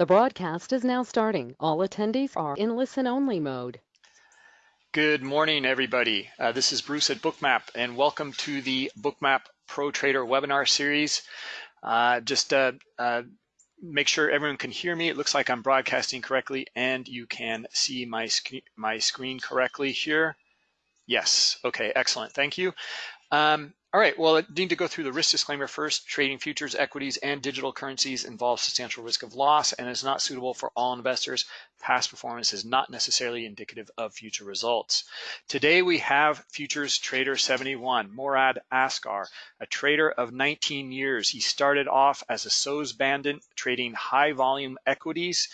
The broadcast is now starting. All attendees are in listen-only mode. Good morning, everybody. Uh, this is Bruce at Bookmap, and welcome to the Bookmap Pro Trader webinar series. Uh, just uh, uh make sure everyone can hear me. It looks like I'm broadcasting correctly, and you can see my, sc my screen correctly here. Yes, okay, excellent, thank you. Um, all right, well, I need to go through the risk disclaimer first. Trading futures, equities, and digital currencies involves substantial risk of loss and is not suitable for all investors. Past performance is not necessarily indicative of future results. Today we have Futures Trader 71, Morad Askar, a trader of 19 years. He started off as a SOES bandit trading high volume equities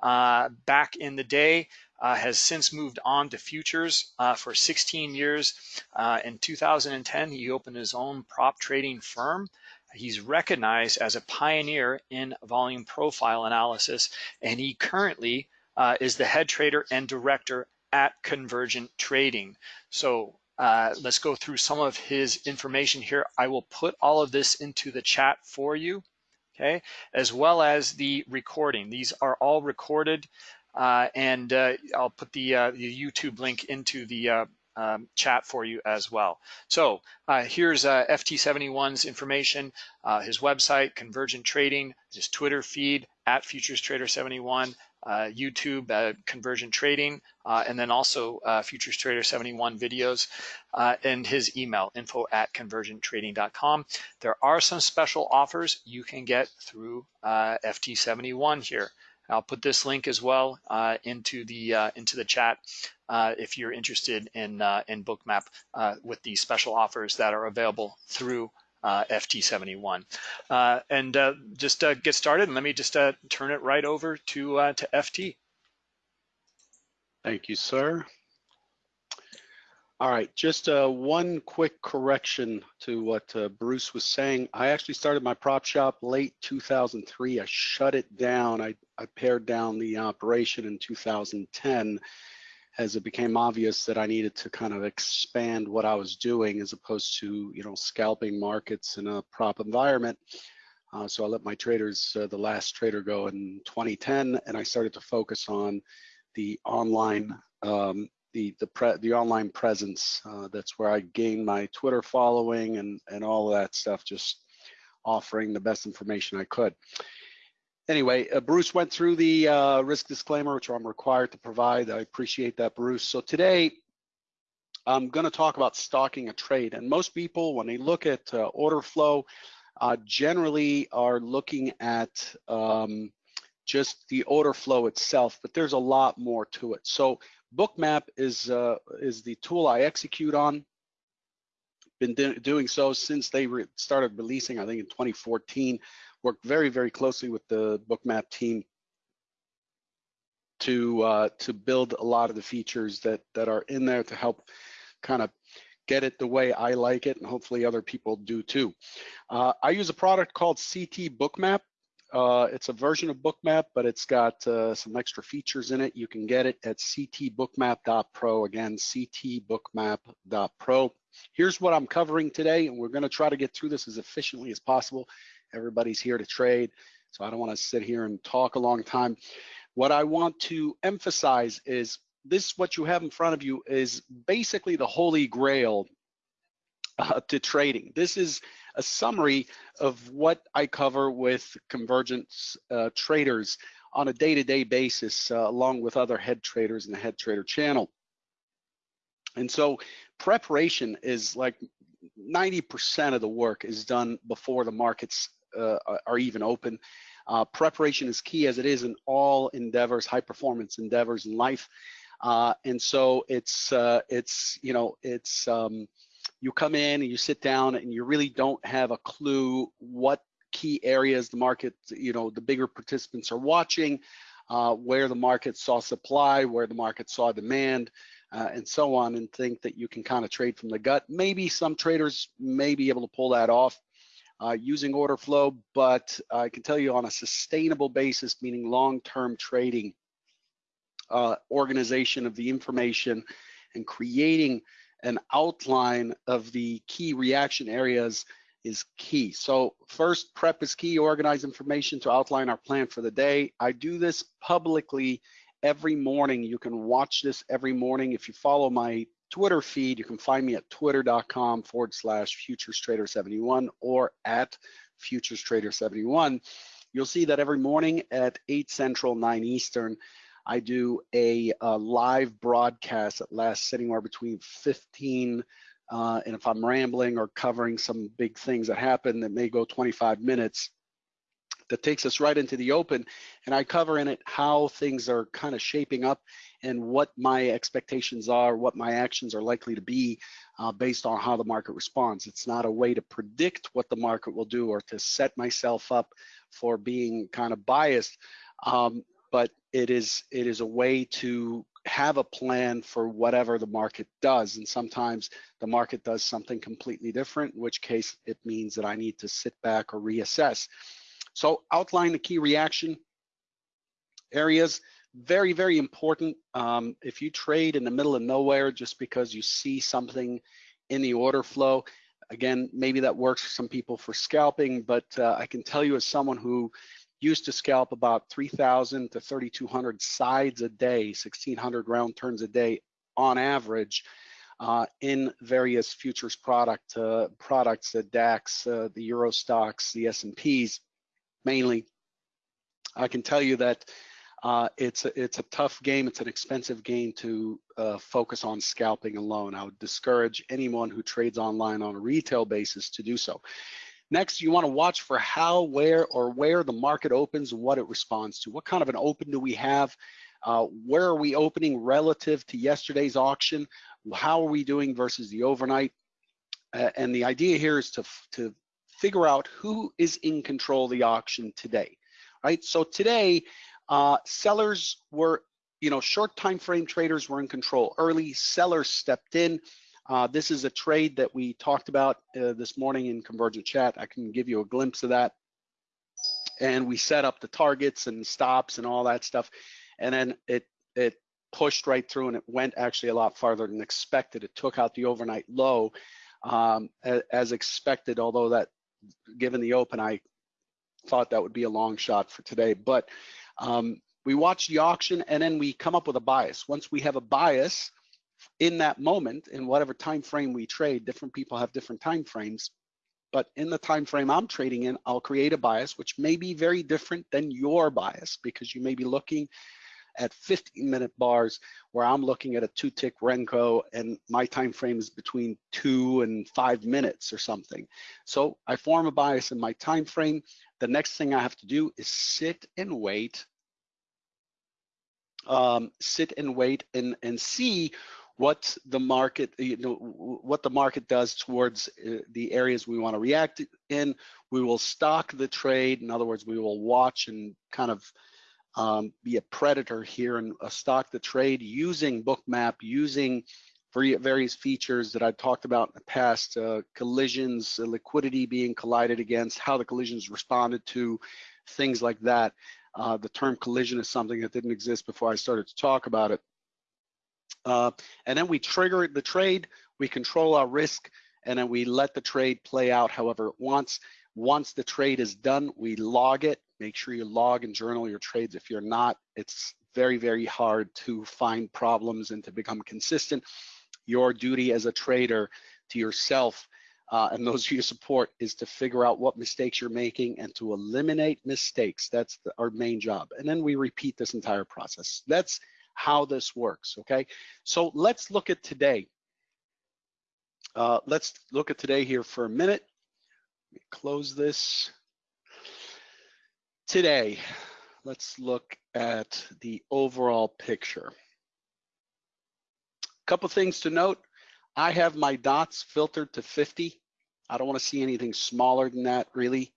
uh, back in the day uh, has since moved on to futures uh, for 16 years. Uh, in 2010, he opened his own prop trading firm. He's recognized as a pioneer in volume profile analysis, and he currently uh, is the head trader and director at Convergent Trading. So uh, let's go through some of his information here. I will put all of this into the chat for you, okay, as well as the recording. These are all recorded. Uh, and uh, I'll put the, uh, the, YouTube link into the uh, um, chat for you as well. So uh, here's uh, FT71's information, his website, Convergent Trading, his Twitter feed, at Futures Trader 71, YouTube, Convergent Trading, and then also Futures Trader 71 videos, and his email, info at convergenttrading.com. There are some special offers you can get through FT71 here. I'll put this link as well uh, into the uh, into the chat uh, if you're interested in uh, in Bookmap uh, with the special offers that are available through uh, FT71. and just get started, and let me just turn it right over to to FT. Thank you, sir. All right, just uh, one quick correction to what uh, Bruce was saying. I actually started my prop shop late 2003. I shut it down. I, I pared down the operation in 2010 as it became obvious that I needed to kind of expand what I was doing as opposed to, you know, scalping markets in a prop environment. Uh, so I let my traders, uh, the last trader go in 2010, and I started to focus on the online um, the the pre, the online presence. Uh, that's where I gained my Twitter following and and all of that stuff. Just offering the best information I could. Anyway, uh, Bruce went through the uh, risk disclaimer, which I'm required to provide. I appreciate that, Bruce. So today, I'm going to talk about stalking a trade. And most people, when they look at uh, order flow, uh, generally are looking at um, just the order flow itself, but there's a lot more to it. So Bookmap is uh, is the tool I execute on. Been do doing so since they re started releasing, I think in 2014. Worked very, very closely with the Bookmap team to uh, to build a lot of the features that that are in there to help kind of get it the way I like it, and hopefully other people do too. Uh, I use a product called CT Bookmap. Uh, it's a version of Bookmap, but it's got uh, some extra features in it. You can get it at ctbookmap.pro. Again, ctbookmap.pro. Here's what I'm covering today, and we're going to try to get through this as efficiently as possible. Everybody's here to trade, so I don't want to sit here and talk a long time. What I want to emphasize is this, what you have in front of you is basically the holy grail uh, to trading. This is a summary of what I cover with Convergence uh, traders on a day-to-day -day basis, uh, along with other head traders in the head trader channel. And so preparation is like 90% of the work is done before the markets uh, are even open. Uh, preparation is key as it is in all endeavors, high performance endeavors in life. Uh, and so it's, it's, you know, it's, um, you come in and you sit down and you really don't have a clue what key areas the market, you know, the bigger participants are watching, uh, where the market saw supply, where the market saw demand, uh, and so on, and think that you can kind of trade from the gut. Maybe some traders may be able to pull that off uh, using order flow, but I can tell you on a sustainable basis, meaning long-term trading, uh, organization of the information and creating an outline of the key reaction areas is key. So first, prep is key, organize information to outline our plan for the day. I do this publicly every morning. You can watch this every morning. If you follow my Twitter feed, you can find me at twitter.com forward slash futurestrader71 or at futurestrader71. You'll see that every morning at 8 Central, 9 Eastern, I do a, a live broadcast that lasts anywhere between 15 uh, and if I'm rambling or covering some big things that happen that may go 25 minutes, that takes us right into the open. And I cover in it how things are kind of shaping up and what my expectations are, what my actions are likely to be uh, based on how the market responds. It's not a way to predict what the market will do or to set myself up for being kind of biased, um, but it is it is a way to have a plan for whatever the market does. And sometimes the market does something completely different, in which case it means that I need to sit back or reassess. So outline the key reaction areas, very, very important. Um, if you trade in the middle of nowhere just because you see something in the order flow, again, maybe that works for some people for scalping, but uh, I can tell you as someone who used to scalp about 3,000 to 3,200 sides a day, 1,600 round turns a day on average uh, in various futures product uh, products, the DAX, uh, the Euro stocks, the S&Ps mainly. I can tell you that uh, it's a, it's a tough game. It's an expensive game to uh, focus on scalping alone. I would discourage anyone who trades online on a retail basis to do so. Next, you want to watch for how, where, or where the market opens and what it responds to. What kind of an open do we have? Uh, where are we opening relative to yesterday's auction? How are we doing versus the overnight? Uh, and the idea here is to, to figure out who is in control of the auction today, right? So today, uh, sellers were, you know, short time frame traders were in control early. Sellers stepped in. Uh, this is a trade that we talked about uh, this morning in Convergent Chat. I can give you a glimpse of that. And we set up the targets and stops and all that stuff. And then it it pushed right through and it went actually a lot farther than expected. It took out the overnight low um, as, expected, although that given the open, I thought that would be a long shot for today. But um, we watch the auction and then we come up with a bias. Once we have a bias, in that moment in whatever time frame we trade different people have different time frames but in the time frame i'm trading in i'll create a bias which may be very different than your bias because you may be looking at 15 minute bars where i'm looking at a two tick renko and my time frame is between two and five minutes or something. So i form a bias in my time frame. The next thing i have to do is sit and wait um, sit and wait and and see what the market, you know, what the market does towards uh, the areas we want to react in. We will stalk the trade. In other words, we will watch and kind of um, be a predator here and uh, stalk the trade using Bookmap, using various features that I've talked about in the past, uh, collisions, uh, liquidity being collided against, how the collisions responded to, things like that. Uh, the term collision is something that didn't exist before I started to talk about it. Uh, and then we trigger the trade, we control our risk, and then we let the trade play out however it wants. Once the trade is done, we log it. Make sure you log and journal your trades. If you're not, it's very, very hard to find problems and to become consistent. Your duty as a trader to yourself uh, and those you support is to figure out what mistakes you're making and to eliminate mistakes. That's the, our main job. And then we repeat this entire process. That's how this works, okay? So let's look at today. Uh, let's look at today here for a minute. close this. Today, let's look at the overall picture. A Couple things to note. I have my dots filtered to 50. I don't want to see anything smaller than that really.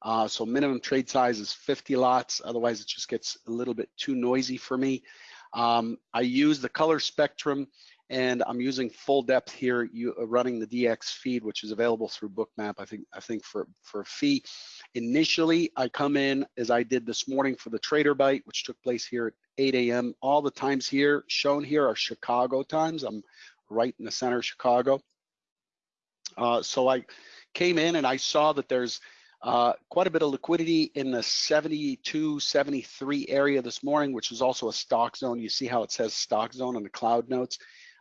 Uh, so minimum trade size is 50 lots. Otherwise, it just gets a little bit too noisy for me. Um, I use the color spectrum and I'm using full depth here, you, uh, running the DX feed, which is available through Bookmap, I think, I think for, for a fee. Initially, I come in as I did this morning for the Trader Bite, which took place here at 8 a.m. All the times here shown here are Chicago times. I'm right in the center of Chicago. Uh, so I came in and I saw that there's uh, quite a bit of liquidity in the 72, 73 area this morning, which is also a stalk zone. You see how it says stalk zone on the cloud notes.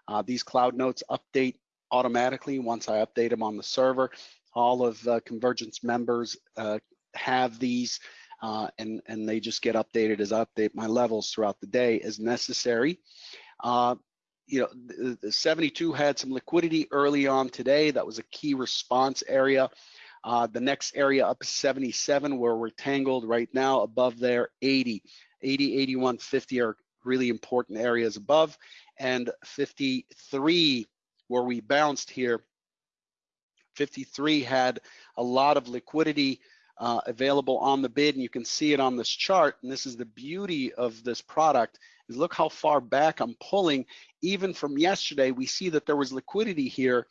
Uh, these cloud notes update automatically once I update them on the server. All of uh, Convergence members uh, have these uh, and, and they just get updated as I update my levels throughout the day as necessary. You know, the, the 72 had some liquidity early on today. That was a key response area. Uh, the next area up is 77 where we're tangled right now above there 80 80 81 50 are really important areas above. And 53 where we bounced here 53 had a lot of liquidity uh, available on the bid and you can see it on this chart. And this is the beauty of this product is look how far back I'm pulling. Even from yesterday we see that there was liquidity here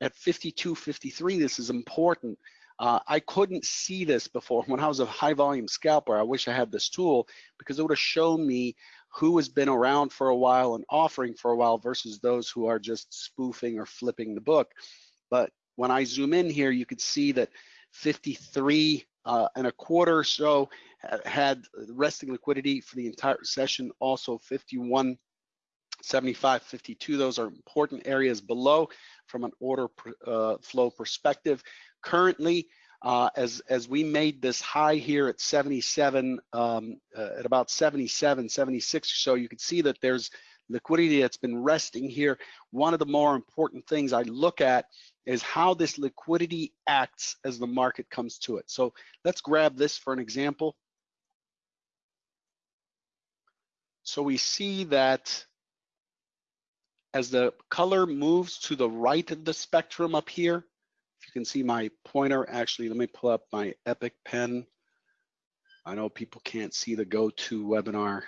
at 52 53 this is important uh, I couldn't see this before when I was a high volume scalper I wish I had this tool because it would have shown me who has been around for a while and offering for a while versus those who are just spoofing or flipping the book but when I zoom in here you can see that 53 uh, and a quarter or so had resting liquidity for the entire session. Also 51, 75, 52. Those are important areas below from an order uh, flow perspective. Currently, uh, as as we made this high here at 77, um, uh, at about 77, 76 or so, you can see that there's liquidity that's been resting here. One of the more important things I look at is how this liquidity acts as the market comes to it. So let's grab this for an example. So we see that as the color moves to the right of the spectrum up here, you can see my pointer, actually, let me pull up my Epic pen. I know people can't see the GoToWebinar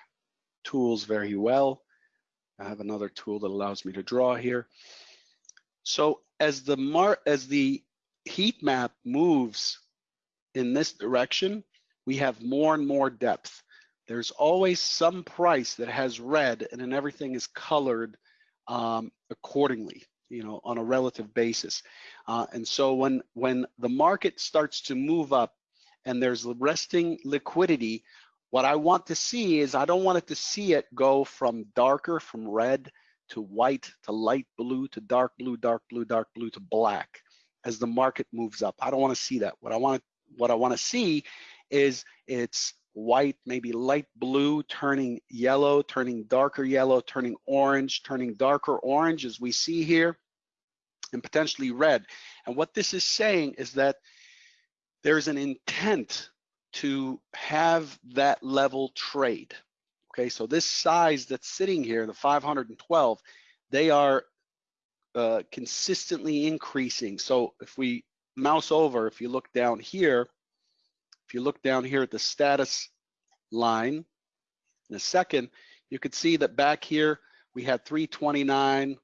tools very well. I have another tool that allows me to draw here. So as the mar as the heat map moves in this direction, we have more and more depth. There's always some price that has red and then everything is colored um, accordingly, you know, on a relative basis. Uh, and so when, when the market starts to move up and there's resting liquidity, what I want to see is I don't want it to see it go from darker, from red to white to light blue to dark blue, dark blue, dark blue to black as the market moves up. I don't want to see that. What I want what I want to see is it's white, maybe light blue, turning yellow, turning darker yellow, turning orange, turning darker orange as we see here, and potentially red. And what this is saying is that there's an intent to have that level trade. Okay, so this size that's sitting here, the 512, they are uh, consistently increasing. So if we mouse over, if you look down here, if you look down here at the status line in a second, you could see that back here we had 329,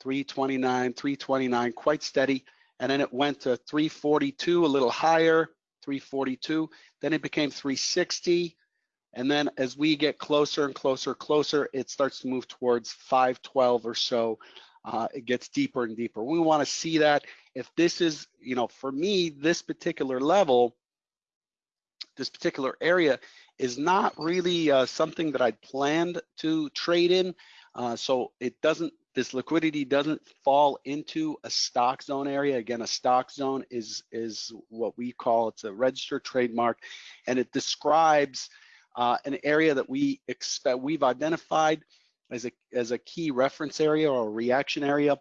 329, 329, quite steady. And then it went to 342, a little higher, 342. Then it became 360, and then as we get closer and closer, closer, it starts to move towards 512 or so. Uh, it gets deeper and deeper. We want to see that. If this is, you know, for me, this particular level, this particular area is not really uh, something that I'd planned to trade in. Uh, so it doesn't, this liquidity doesn't fall into a stalk zone area. Again, a stalk zone is, is what we call, it's a registered trademark, and it describes uh, an area that we expect we've identified as a as a key reference area or reaction area,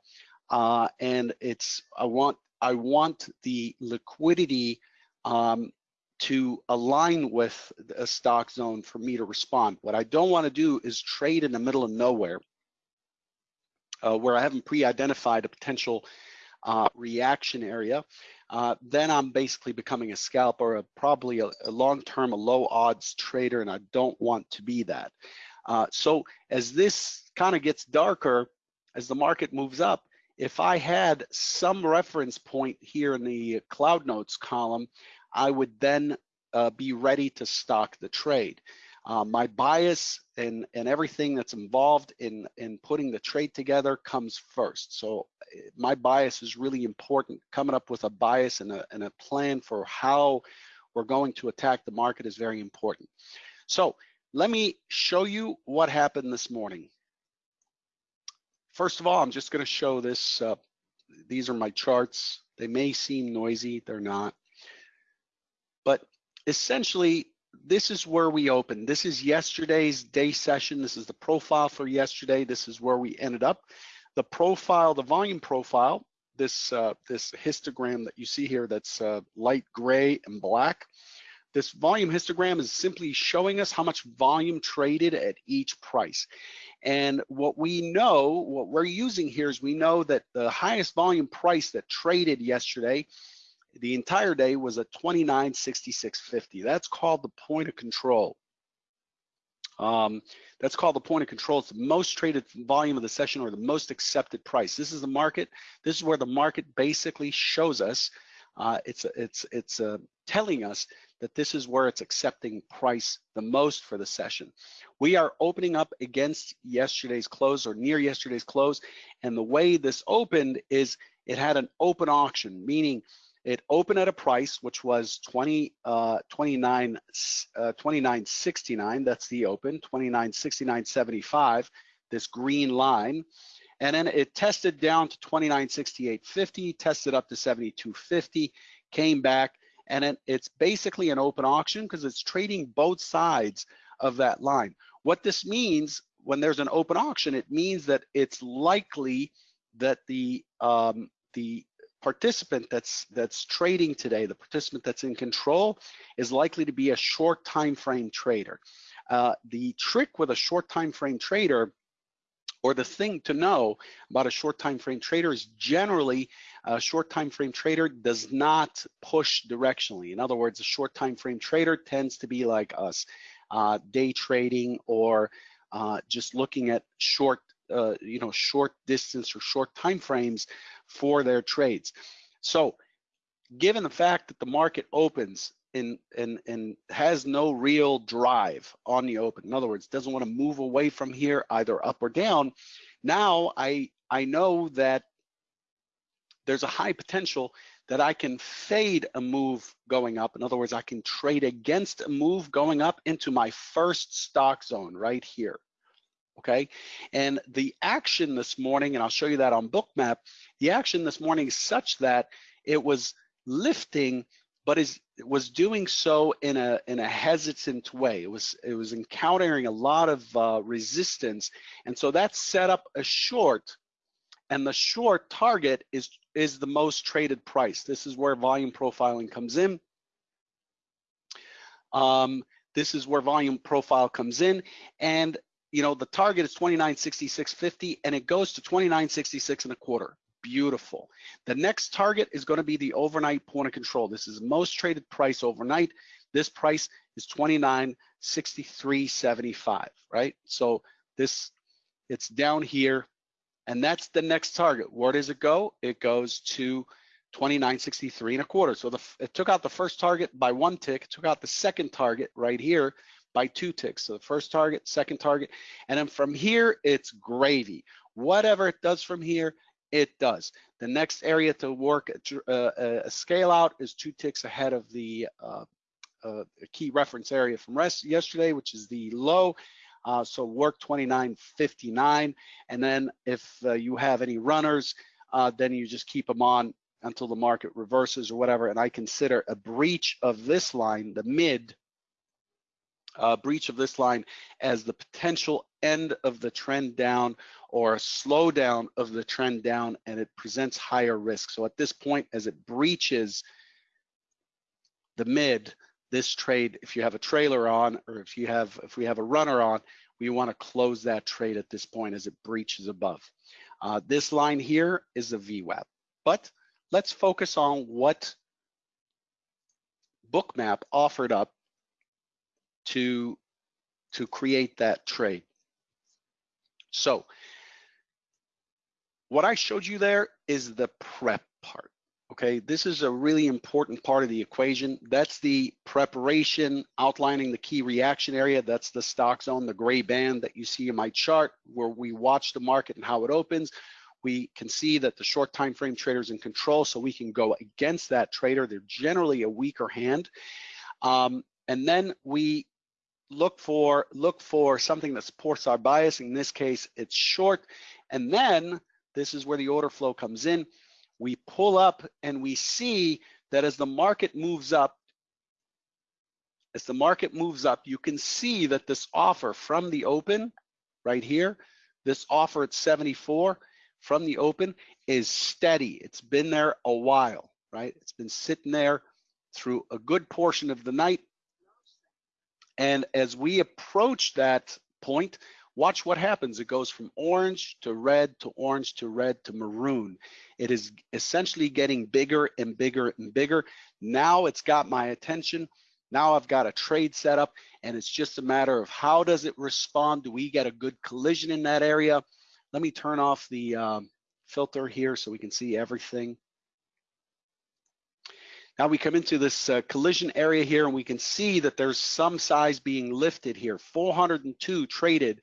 uh, and it's I want I want the liquidity um, to align with a stalk zone for me to respond. What I don't want to do is trade in the middle of nowhere uh, where I haven't pre-identified a potential uh, reaction area uh, then I'm basically becoming a scalper, a, probably a, a long-term, a low odds trader, and I don't want to be that. Uh, so as this kind of gets darker, as the market moves up, if I had some reference point here in the cloud notes column, I would then uh, be ready to stalk the trade. Uh, my bias and, and everything that's involved in, in putting the trade together comes first. So eh, my bias is really important. Coming up with a bias and a, and a plan for how we're going to attack the market is very important. So let me show you what happened this morning. First of all, I'm just going to show this. Uh, these are my charts. They may seem noisy, they're not. Essentially, this is where we opened. This is yesterday's day session. This is the profile for yesterday. This is where we ended up. The profile, the volume profile, this uh, this histogram that you see here that's uh, light gray and black. This volume histogram is simply showing us how much volume traded at each price. And what we know, what we're using here is we know that the highest volume price that traded yesterday the entire day was a 2966.50. That's called the point of control. Um, that's called the point of control. It's the most traded volume of the session or the most accepted price. This is the market. This is where the market basically shows us. Uh, it's it's it's uh, telling us that this is where it's accepting price the most for the session. We are opening up against yesterday's close or near yesterday's close, and the way this opened is it had an open auction, meaning it opened at a price which was 20, uh, 29, uh, 29.69. That's the open, 29.69.75. This green line, and then it tested down to 29.68.50, tested up to 72.50, came back, and it, it's basically an open auction because it's trading both sides of that line. What this means when there's an open auction, it means that it's likely that the um, the participant that's that's trading today, the participant that's in control, is likely to be a short time frame trader. Uh, the trick with a short time frame trader or the thing to know about a short time frame trader is generally a short time frame trader does not push directionally. In other words, a short time frame trader tends to be like us, uh, day trading or uh, just looking at short, uh, you know, short distance or short time frames for their trades. So given the fact that the market opens and, and, and has no real drive on the open, in other words, doesn't want to move away from here either up or down, now I, I know that there's a high potential that I can fade a move going up. In other words, I can trade against a move going up into my first stalk zone right here okay? And the action this morning, and I'll show you that on Bookmap, the action this morning is such that it was lifting, but is was doing so in a in a hesitant way. It was it was encountering a lot of uh, resistance, and so that set up a short, and the short target is is the most traded price. This is where volume profiling comes in. Um, this is where volume profile comes in, and you know, the target is 2966.50 and it goes to 2966 and a quarter. Beautiful. The next target is going to be the overnight point of control. This is most traded price overnight. This price is 2963.75, right? So this, it's down here and that's the next target. Where does it go? It goes to 2963 and a quarter. So the, it took out the first target by one tick, took out the second target right here by two ticks. So the first target, second target, and then from here, it's gravy. Whatever it does from here, it does. The next area to work uh, uh, a scale out is two ticks ahead of the uh, uh, key reference area from rest yesterday, which is the low. Uh, so work 29.59, and then if uh, you have any runners, then you just keep them on until the market reverses or whatever. And I consider a breach of this line, the mid uh, breach of this line as the potential end of the trend down or a slowdown of the trend down and it presents higher risk. So at this point, as it breaches the mid, this trade, if you have a trailer on or if you have, if we have a runner on, we wanna close that trade at this point as it breaches above. Uh, this line here is a VWAP, but let's focus on what Bookmap offered up to, to create that trade. So what I showed you there is the prep part, Okay, this is a really important part of the equation. That's the preparation outlining the key reaction area. That's the stalk zone, the gray band that you see in my chart where we watch the market and how it opens. We can see that the short time frame trader's in control, so we can go against that trader. They're generally a weaker hand. Um, and then we look for look for something that supports our bias. In this case, it's short. And then this is where the order flow comes in we pull up and we see that as the market moves up, as the market moves up, you can see that this offer from the open right here, this offer at 74 from the open is steady. It's been there a while, right? It's been sitting there through a good portion of the night. And as we approach that point, Watch what happens. It goes from orange to red to orange to red to maroon. It is essentially getting bigger and bigger and bigger. Now it's got my attention. Now I've got a trade set up and it's just a matter of how does it respond? Do we get a good collision in that area? Let me turn off the um, filter here so we can see everything. Now we come into this uh, collision area here and we can see that there's some size being lifted here. 402 traded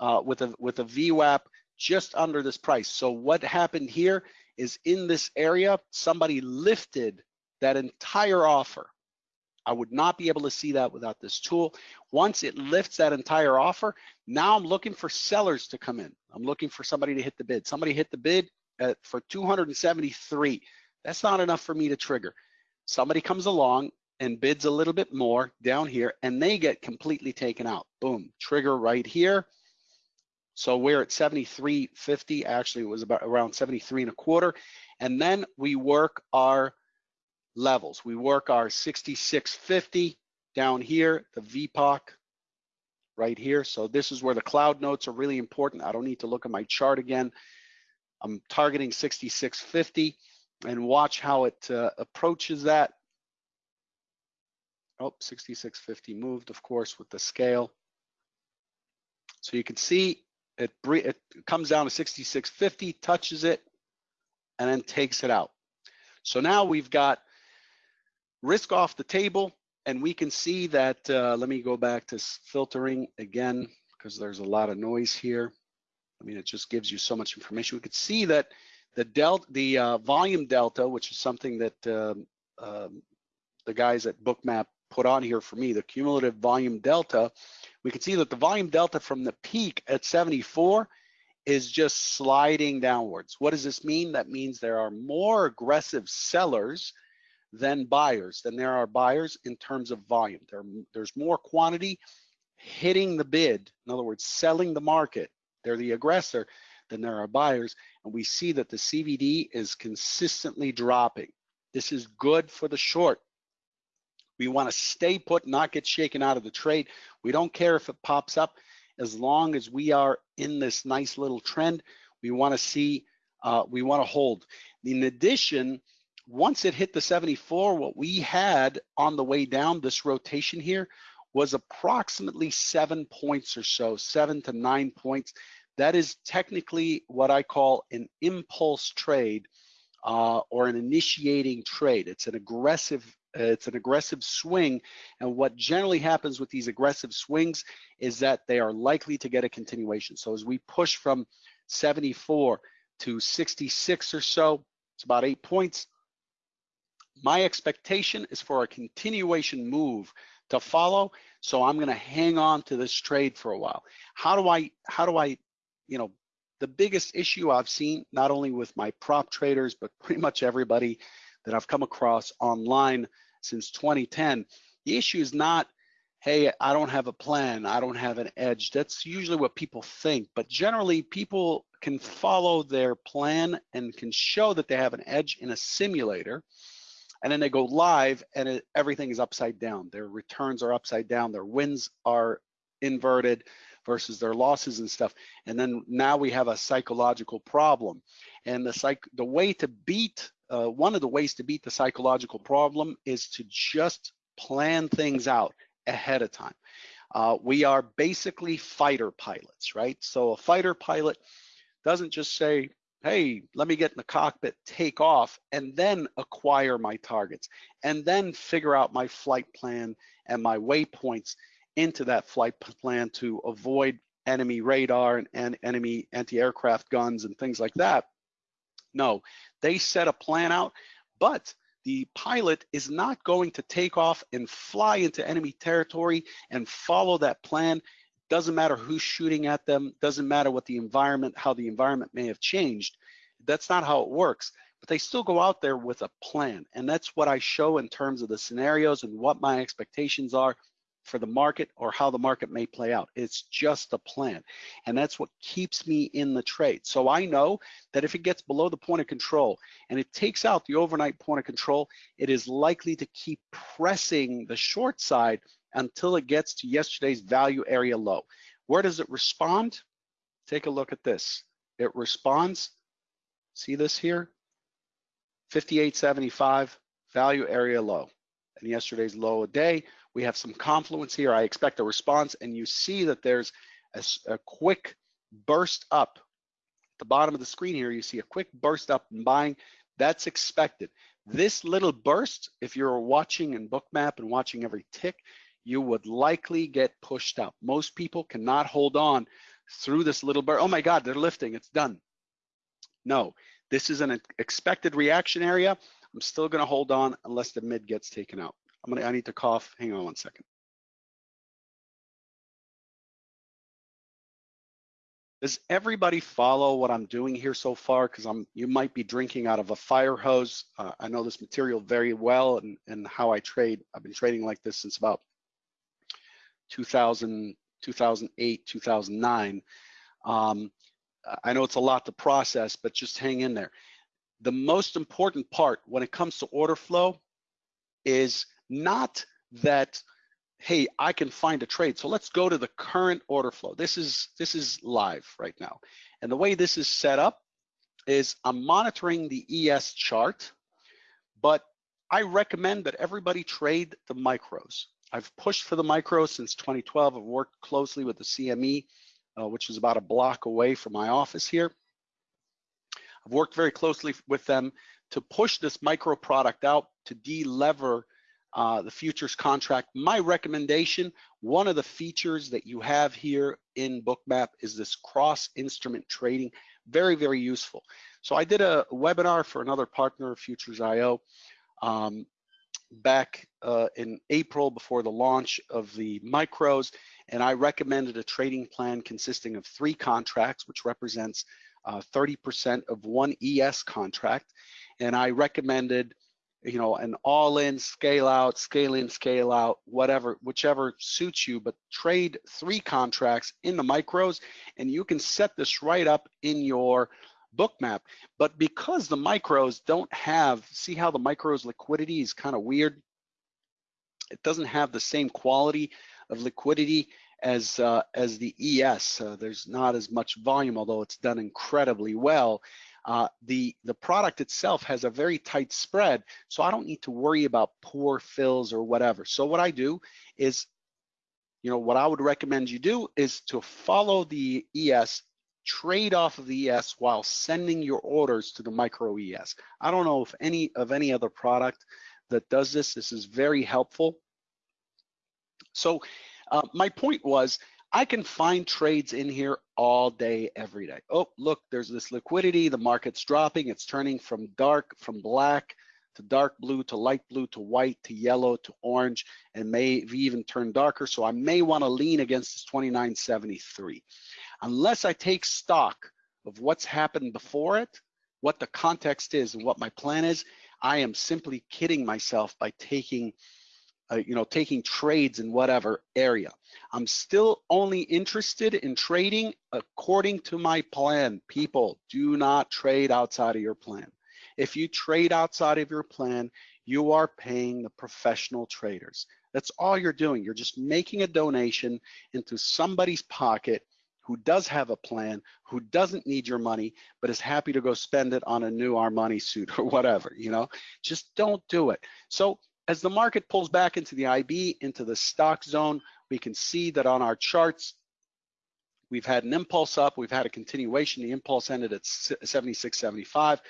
uh, with a with a VWAP just under this price. So what happened here is in this area, somebody lifted that entire offer. I would not be able to see that without this tool. Once it lifts that entire offer, now I'm looking for sellers to come in. I'm looking for somebody to hit the bid. Somebody hit the bid at, for 273. That's not enough for me to trigger. Somebody comes along and bids a little bit more down here and they get completely taken out. Boom, trigger right here. So we're at 73.50, actually it was about around 73 and a quarter. And then we work our levels. We work our 66.50 down here, the VPOC right here. So this is where the cloud notes are really important. I don't need to look at my chart again. I'm targeting 66.50 and watch how it uh, approaches that. Oh, 66.50 moved, of course, with the scale. So you can see it, it comes down to 66.50, touches it, and then takes it out. So now we've got risk off the table, and we can see that, uh, let me go back to filtering again, because there's a lot of noise here. I mean, it just gives you so much information. We could see that the delta, the uh, volume delta, which is something that um, um, the guys at Bookmap put on here for me, the cumulative volume delta, we can see that the volume delta from the peak at 74 is just sliding downwards. What does this mean? That means there are more aggressive sellers than buyers, than there are buyers in terms of volume. There, there's more quantity hitting the bid, in other words, selling the market. They're the aggressor than there are buyers. And we see that the CVD is consistently dropping. This is good for the short. We want to stay put, not get shaken out of the trade. We don't care if it pops up as long as we are in this nice little trend. We want to see, uh, we want to hold. In addition, once it hit the 74, what we had on the way down, this rotation here, was approximately seven points or so, seven to nine points. That is technically what I call an impulse trade uh, or an initiating trade. It's an aggressive it's an aggressive swing. And what generally happens with these aggressive swings is that they are likely to get a continuation. So as we push from 74 to 66 or so, it's about eight points. My expectation is for a continuation move to follow. So I'm gonna hang on to this trade for a while. How do I, how do I, you know, the biggest issue I've seen, not only with my prop traders, but pretty much everybody that I've come across online since 2010. The issue is not, hey, I don't have a plan, I don't have an edge. That's usually what people think, but generally people can follow their plan and can show that they have an edge in a simulator and then they go live and it, everything is upside down. Their returns are upside down, their wins are inverted versus their losses and stuff. And then now we have a psychological problem. And the psych the way to beat uh, one of the ways to beat the psychological problem is to just plan things out ahead of time. Uh, we are basically fighter pilots, right? So a fighter pilot doesn't just say, hey, let me get in the cockpit, take off, and then acquire my targets, and then figure out my flight plan and my waypoints into that flight plan to avoid enemy radar and, and enemy anti-aircraft guns and things like that. No, they set a plan out, but the pilot is not going to take off and fly into enemy territory and follow that plan. Doesn't matter who's shooting at them, doesn't matter what the environment, how the environment may have changed. That's not how it works. But they still go out there with a plan. And that's what I show in terms of the scenarios and what my expectations are for the market or how the market may play out. It's just a plan. And that's what keeps me in the trade. So I know that if it gets below the point of control and it takes out the overnight point of control, it is likely to keep pressing the short side until it gets to yesterday's value area low. Where does it respond? Take a look at this. It responds, see this here? 58.75 value area low. And yesterday's low a day, we have some confluence here. I expect a response and you see that there's a, a quick burst up. At the bottom of the screen here, you see a quick burst up in buying. That's expected. This little burst, if you're watching in Bookmap and watching every tick, you would likely get pushed out. Most people cannot hold on through this little burst. Oh my God, they're lifting, it's done. No, this is an expected reaction area. I'm still gonna hold on unless the mid gets taken out. I'm gonna, I need to cough. Hang on one second. Does everybody follow what I'm doing here so far? Because I'm, you might be drinking out of a fire hose. Uh, I know this material very well and, and how I trade. I've been trading like this since about 2000, 2008, 2009. Um, I know it's a lot to process, but just hang in there. The most important part when it comes to order flow is not that hey i can find a trade. So let's go to the current order flow. This is this is live right now. And the way this is set up is i'm monitoring the es chart but i recommend that everybody trade the micros. I've pushed for the micros since 2012 i've worked closely with the cme uh, which is about a block away from my office here. I've worked very closely with them to push this micro product out to delever uh, the futures contract. My recommendation, one of the features that you have here in Bookmap is this cross instrument trading, very, very useful. So I did a webinar for another partner Futures.io um, back uh, in April before the launch of the micros, and I recommended a trading plan consisting of three contracts, which represents 30% uh, of one ES contract. And I recommended you know, an all-in, scale out, scale in, scale out, whatever, whichever suits you, but trade three contracts in the micros and you can set this right up in your Bookmap. But because the micros don't have, see how the micros liquidity is kind of weird? It doesn't have the same quality of liquidity as uh, as the ES. Uh, there's not as much volume, although it's done incredibly well. Uh, the, the product itself has a very tight spread, so I don't need to worry about poor fills or whatever. So what I do is, you know, what I would recommend you do is to follow the ES, trade off of the ES while sending your orders to the micro ES. I don't know if any of any other product that does this. This is very helpful. So uh, my point was I can find trades in here all day, every day. Oh, look, there's this liquidity. The market's dropping. It's turning from dark, from black to dark blue to light blue to white to yellow to orange and may even turn darker. So I may want to lean against this 2973. Unless I take stock of what's happened before it, what the context is and what my plan is, I am simply kidding myself by taking uh, you know, taking trades in whatever area. I'm still only interested in trading according to my plan. People, do not trade outside of your plan. If you trade outside of your plan, you are paying the professional traders. That's all you're doing. You're just making a donation into somebody's pocket who does have a plan, who doesn't need your money, but is happy to go spend it on a new Armani suit or whatever, you know? Just don't do it. So as the market pulls back into the IB, into the stalk zone, we can see that on our charts, we've had an impulse up, we've had a continuation. The impulse ended at 76.75.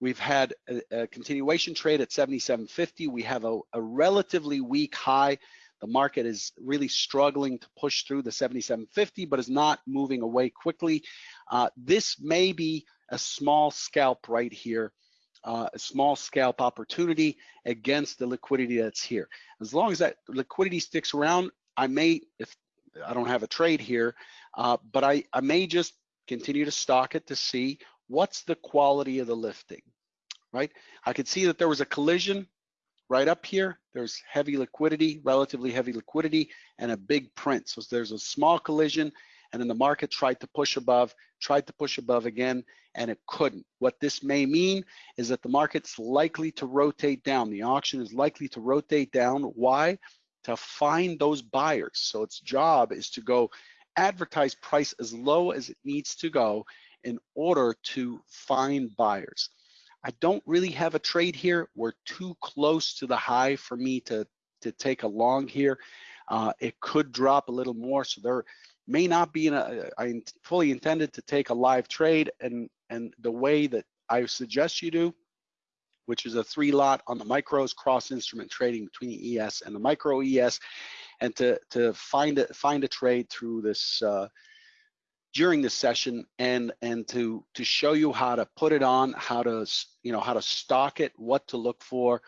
We've had a, a, continuation trade at 77.50. We have a, a relatively weak high. The market is really struggling to push through the 77.50, but is not moving away quickly. Uh, this may be a small scalp right here uh, a small scalp opportunity against the liquidity that's here. As long as that liquidity sticks around, I may, if I don't have a trade here, uh, but I, I may just continue to stalk it to see what's the quality of the lifting, right? I could see that there was a collision right up here. There's heavy liquidity, relatively heavy liquidity, and a big print. So there's a small collision, and then the market tried to push above, tried to push above again, and it couldn't. What this may mean is that the market's likely to rotate down. The auction is likely to rotate down. Why? To find those buyers. So its job is to go advertise price as low as it needs to go in order to find buyers. I don't really have a trade here. We're too close to the high for me to, to take a long here. Uh, it could drop a little more, so there may not be in a, I fully intended to take a live trade and, and the way that I suggest you do, which is a three lot on the micros, cross instrument trading between the ES and the micro ES, and to, to find, a, find a trade through this, uh, during this session and and to to show you how to put it on how to you know how to stalk it what to look for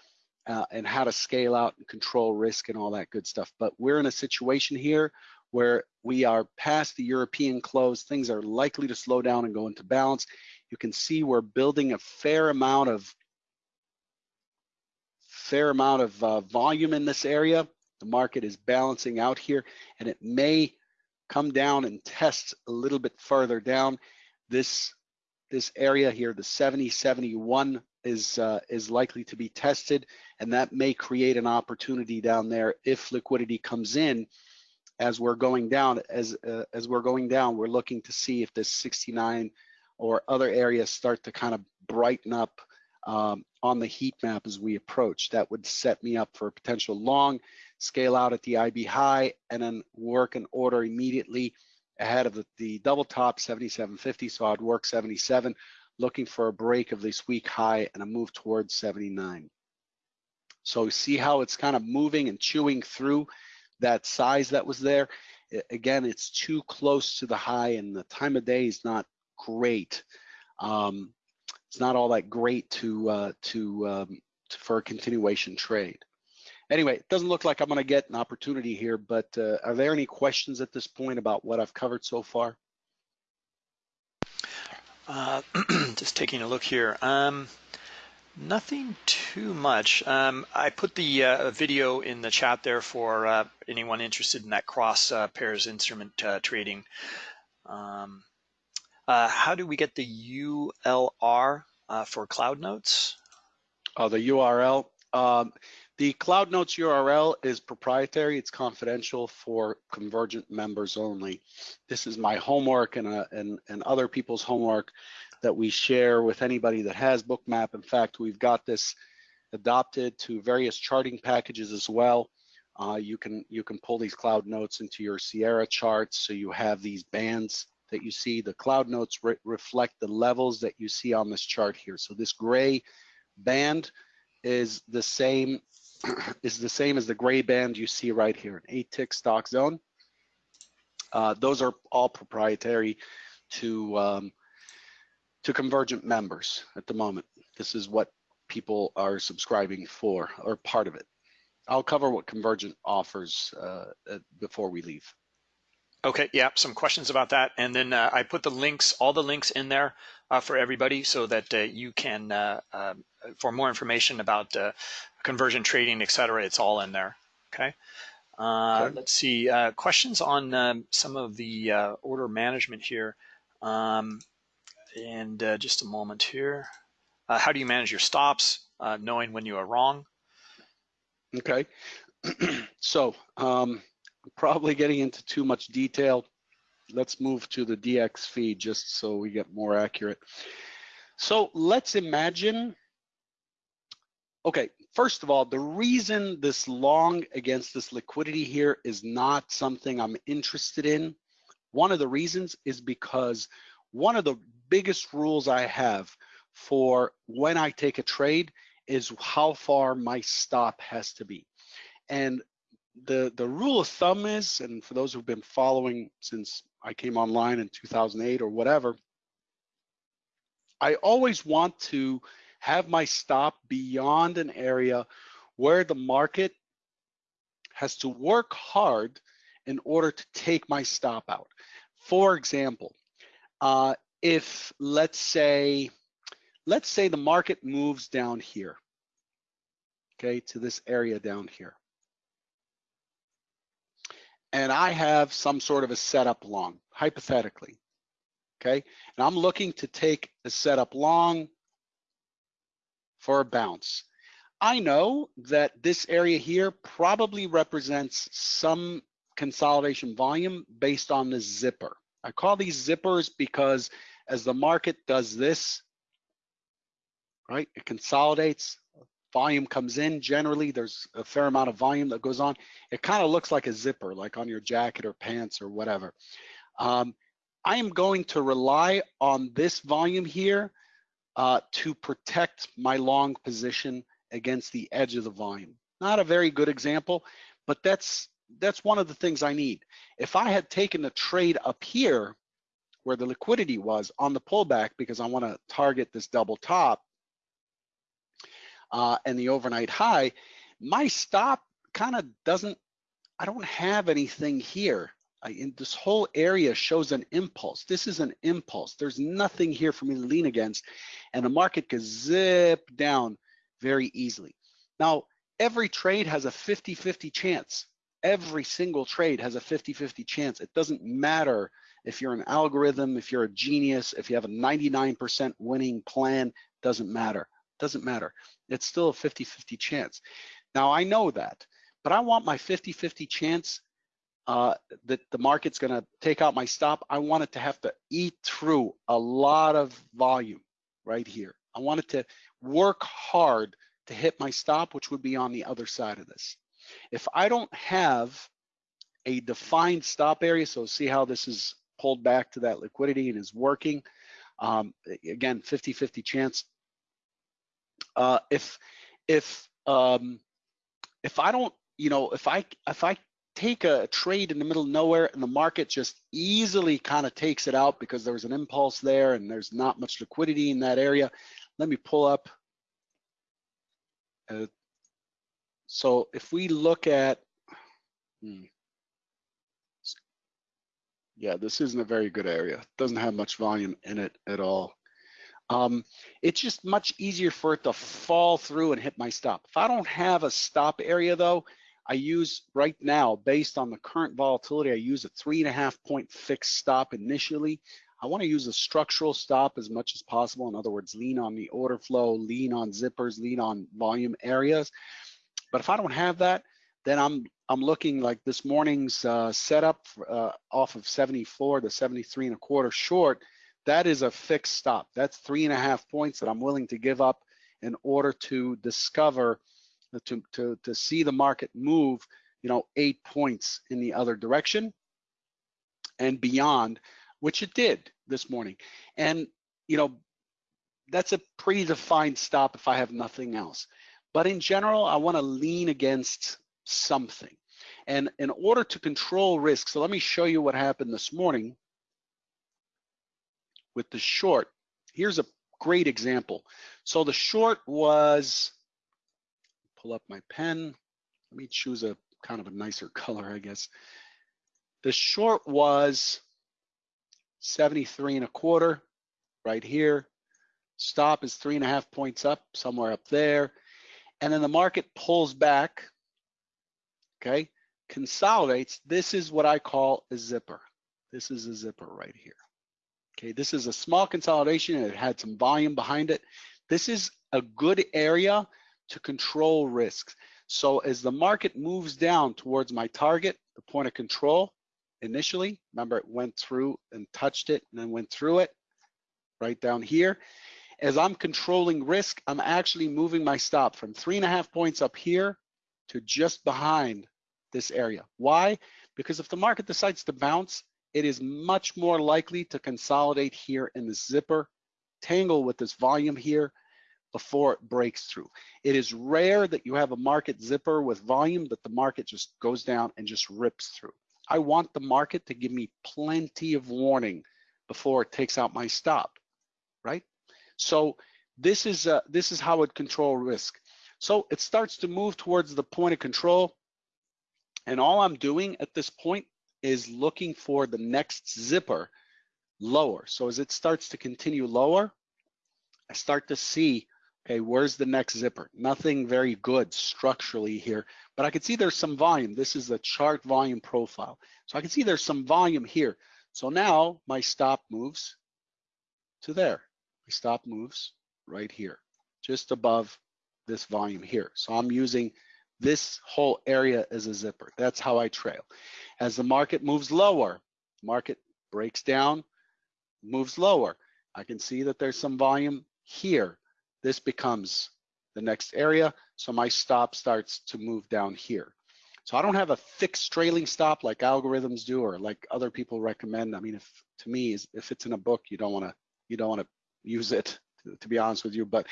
uh, and how to scale out and control risk and all that good stuff. But we're in a situation here where we are past the European close, things are likely to slow down and go into balance. You can see we're building a fair amount of fair amount of uh, volume in this area. The market is balancing out here and it may come down and test a little bit further down. This this area here, the 70, 71 is uh, is likely to be tested and that may create an opportunity down there if liquidity comes in as we're going down, as uh, as we're going down, we're looking to see if this 69 or other areas start to kind of brighten up um, on the heat map as we approach. That would set me up for a potential long, scale out at the IB high, and then work an order immediately ahead of the, the double top 7750. So I'd work 77, looking for a break of this week high and a move towards 79. So see how it's kind of moving and chewing through that size that was there. Again, it's too close to the high and the time of day is not great. Um, it's not all that great to, uh, to, um, to, for a continuation trade. Anyway, it doesn't look like I'm gonna get an opportunity here, but uh, are there any questions at this point about what I've covered so far? Uh, just taking a look here. Um, Nothing too much. Um, I put the uh, video in the chat there for uh, anyone interested in that cross uh, pairs instrument uh, trading. Um, uh, how do we get the ULR uh, for Cloud Notes? Oh, the URL. Um, the Cloud Notes URL is proprietary. It's confidential for Convergent members only. This is my homework and, and, and other people's homework that we share with anybody that has Bookmap. In fact, we've got this adopted to various charting packages as well. Uh, you can you can pull these cloud notes into your Sierra charts, so you have these bands that you see. The cloud notes re reflect the levels that you see on this chart here. So this gray band is the same is the same as the gray band you see right here, an eight tick stalk zone. Uh, those are all proprietary to um, to Convergent members at the moment. This is what people are subscribing for or part of it. I'll cover what Convergent offers uh, before we leave. Okay, yeah, some questions about that. And then uh, I put the links, all the links in there uh, for everybody so that uh, you can, uh, um, for more information about uh, Convergent trading, et cetera, it's all in there, okay? okay. Let's see, questions on um, some of the order management here. Um, and uh, just a moment here. Uh, how do you manage your stops, uh, knowing when you are wrong? Okay, so um, probably getting into too much detail. Let's move to the DX feed just so we get more accurate. So let's imagine, okay, first of all, the reason this long against this liquidity here is not something I'm interested in One of the reasons is because one of the biggest rules I have for when I take a trade is how far my stop has to be. And the, the rule of thumb is, and for those who've been following since I came online in 2008 or whatever, I always want to have my stop beyond an area where the market has to work hard in order to take my stop out. For example, uh, if let's say, let's say the market moves down here, okay, to this area down here. And I have some sort of a setup long, hypothetically, okay? And I'm looking to take a setup long for a bounce. I know that this area here probably represents some consolidation volume based on the zipper. I call these zippers because as the market does this, right, it consolidates, volume comes in. Generally, there's a fair amount of volume that goes on. It kind of looks like a zipper, like on your jacket or pants or whatever. Um, I am going to rely on this volume here uh, to protect my long position against the edge of the volume. Not a very good example, but that's that's one of the things I need. If I had taken a trade up here where the liquidity was on the pullback because I want to target this double top uh, and the overnight high, my stop kind of doesn't, I don't have anything here. I, in this whole area shows an impulse. This is an impulse. There's nothing here for me to lean against and the market could zip down very easily. Now, every trade has a 50-50 chance. Every single trade has a 50-50 chance. It doesn't matter if you're an algorithm, if you're a genius, if you have a 99% winning plan, doesn't matter. Doesn't matter. It's still a 50-50 chance. Now, I know that, but I want my 50-50 chance uh, that the market's gonna take out my stop. I want it to have to eat through a lot of volume right here. I want it to work hard to hit my stop, which would be on the other side of this. If I don't have a defined stop area, so see how this is pulled back to that liquidity and is working. Um, again, 50-50 chance. Uh, if if um, if I don't, you know, if I if I take a trade in the middle of nowhere and the market just easily kind of takes it out because there was an impulse there and there's not much liquidity in that area. Let me pull up. Uh, so if we look at, hmm, yeah, this isn't a very good area. Doesn't have much volume in it at all. Um, it's just much easier for it to fall through and hit my stop. If I don't have a stop area though, I use right now, based on the current volatility, I use a three and a half point fixed stop initially. I want to use a structural stop as much as possible. In other words, lean on the order flow, lean on zippers, lean on volume areas. But if I don't have that, then I'm I'm looking like this morning's uh, setup uh, off of 74 to 73 and a quarter short. That is a fixed stop. That's three and a half points that I'm willing to give up in order to discover to, to, to see the market move, you know, eight points in the other direction and beyond, which it did this morning. And, you know, that's a predefined stop if I have nothing else. But in general, I want to lean against something. And in order to control risk, so let me show you what happened this morning with the short. Here's a great example. So the short was pull up my pen. Let me choose a kind of a nicer color, I guess. The short was 73 and a quarter right here. Stop is three and a half points up, somewhere up there. And then the market pulls back, okay, consolidates. This is what I call a zipper. This is a zipper right here. Okay, this is a small consolidation. It had some volume behind it. This is a good area to control risks. So as the market moves down towards my target, the point of control initially, remember it went through and touched it and then went through it right down here. As I'm controlling risk, I'm actually moving my stop from three and a half points up here to just behind this area. Why? Because if the market decides to bounce, it is much more likely to consolidate here in the zipper, tangle with this volume here before it breaks through. It is rare that you have a market zipper with volume that the market just goes down and just rips through. I want the market to give me plenty of warning before it takes out my stop, right? So this is uh, this is how it control risk. So it starts to move towards the point of control. And all I'm doing at this point is looking for the next zipper lower. So as it starts to continue lower, I start to see, okay, where's the next zipper? Nothing very good structurally here, but I can see there's some volume. This is the chart volume profile. So I can see there's some volume here. So now my stop moves to there. My stop moves right here, just above this volume here. So I'm using this whole area as a zipper. That's how I trail. As the market moves lower, market breaks down, moves lower. I can see that there's some volume here. This becomes the next area. So my stop starts to move down here. So I don't have a fixed trailing stop like algorithms do or like other people recommend. I mean, if to me, if it's in a book, you don't want to you don't want to use it to, be honest with you. But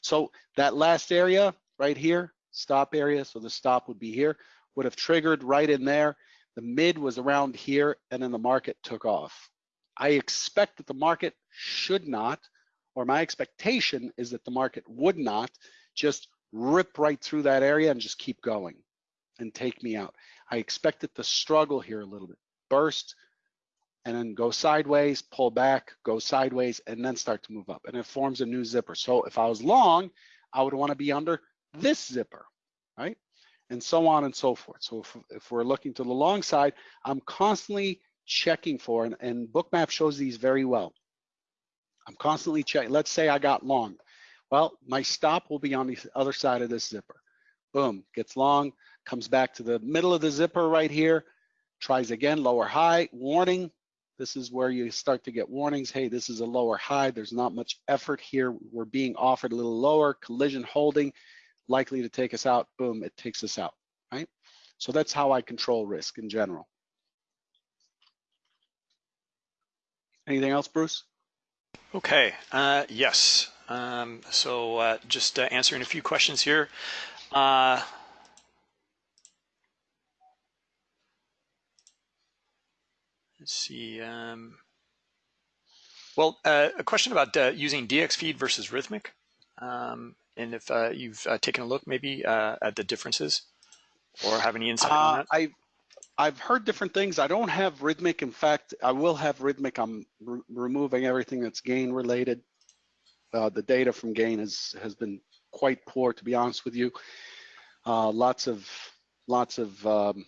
so that last area right here, stop area, so the stop would be here, would have triggered right in there. The mid was around here and then the market took off. I expect that the market should not, or my expectation is that the market would not just rip right through that area and just keep going and take me out. I expect it to struggle here a little bit, burst, and then go sideways, pull back, go sideways, and then start to move up. And it forms a new zipper. So if I was long, I would want to be under this zipper, right? And so on and so forth. So if, if we're looking to the long side, I'm constantly checking for, and, and Bookmap shows these very well. I'm constantly checking. Let's say I got long. Well, my stop will be on the other side of this zipper. Boom, gets long, comes back to the middle of the zipper right here, tries again, lower high, warning, this is where you start to get warnings. Hey, this is a lower high. There's not much effort here. We're being offered a little lower, collision holding, likely to take us out. Boom, it takes us out, right? So that's how I control risk in general. Anything else, Bruce? Okay, uh, yes. Um, so uh, just uh, answering a few questions here. Uh, Let's see. Um, well, uh, a question about uh, using DXFeed versus Rithmic. um, and if uh, you've uh, taken a look maybe uh, at the differences, or have any insight on Uh, that. I, I've heard different things. I don't have Rithmic. In fact, I will have Rithmic. I'm re- removing everything that's gain related. Uh, the data from gain has has been quite poor, to be honest with you. Uh, lots of lots of um,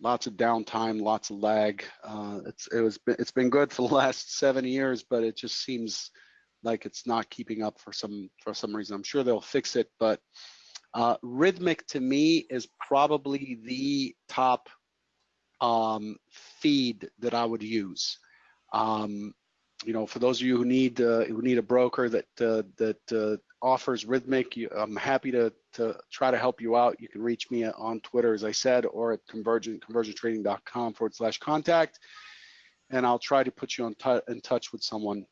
lots of downtime, lots of lag. Uh, it's it was it's been good for the last seven years, but it just seems like it's not keeping up for some for some reason. I'm sure they'll fix it, but uh, Rithmic to me is probably the top um, feed that I would use. Um, you know, for those of you who need uh, who need a broker that uh, that uh, offers Rithmic, you, I'm happy to to try to help you out. You can reach me on Twitter, as I said, or at convergent convergenttrading.com forward slash contact, and I'll try to put you on in touch with someone.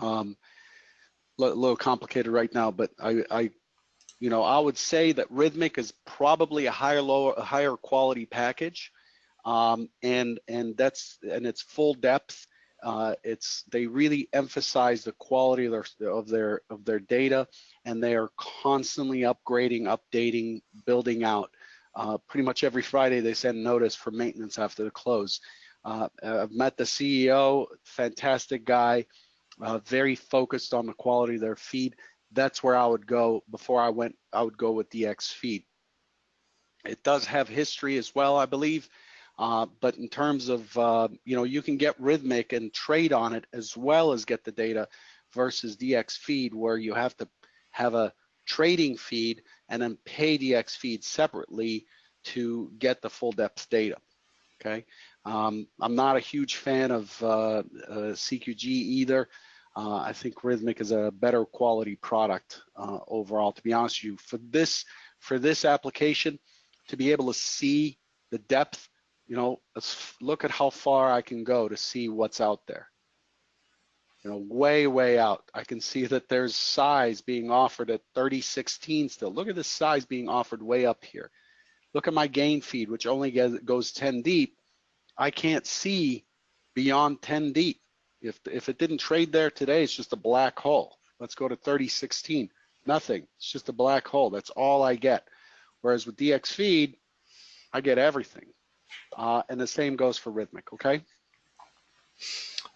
Um, a little complicated right now, but I, I, you know, I would say that Rithmic is probably a higher lower a higher quality package, um, and and that's and it's full depth. Uh, it's they really emphasize the quality of their of their of their data, and they are constantly upgrading, updating, building out. Uh, pretty much every Friday they send notice for maintenance after the close. Uh, I've met the CEO, fantastic guy, uh, very focused on the quality of their feed. That's where I would go before I went. I would go with DX feed. It does have history as well, I believe. Uh, but in terms of, uh, you know, you can get Rithmic and trade on it as well as get the data versus DX feed where you have to have a trading feed and then pay DX feed separately to get the full depth data, okay? Um, I'm not a huge fan of uh, uh CQG either. Uh, I think Rithmic is a better quality product overall, to be honest with you. For this, for this application, to be able to see the depth you know, let's look at how far I can go to see what's out there. You know, way, way out. I can see that there's size being offered at 3016 still. Look at the size being offered way up here. Look at my gain feed, which only goes 10 deep. I can't see beyond 10 deep. If, if it didn't trade there today, it's just a black hole. Let's go to 3016. Nothing. It's just a black hole. That's all I get. Whereas with DX feed, I get everything. Uh, and the same goes for Rithmic, okay?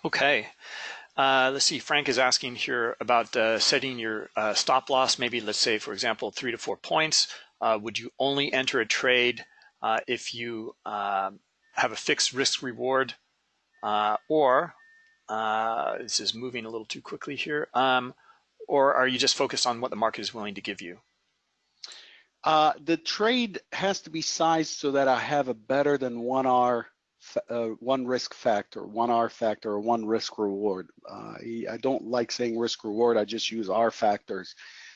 Okay. Uh, let's see, Frank is asking here about uh, setting your uh, stop loss, maybe let's say, for example, three to four points. Uh, would you only enter a trade uh, if you um, have a fixed risk reward or this is moving a little too quickly here, um, or are you just focused on what the market is willing to give you? Uh, the trade has to be sized so that I have a better than one R, uh, one risk factor, one R factor, or one risk reward. Uh, I don't like saying risk reward. I just use R factors.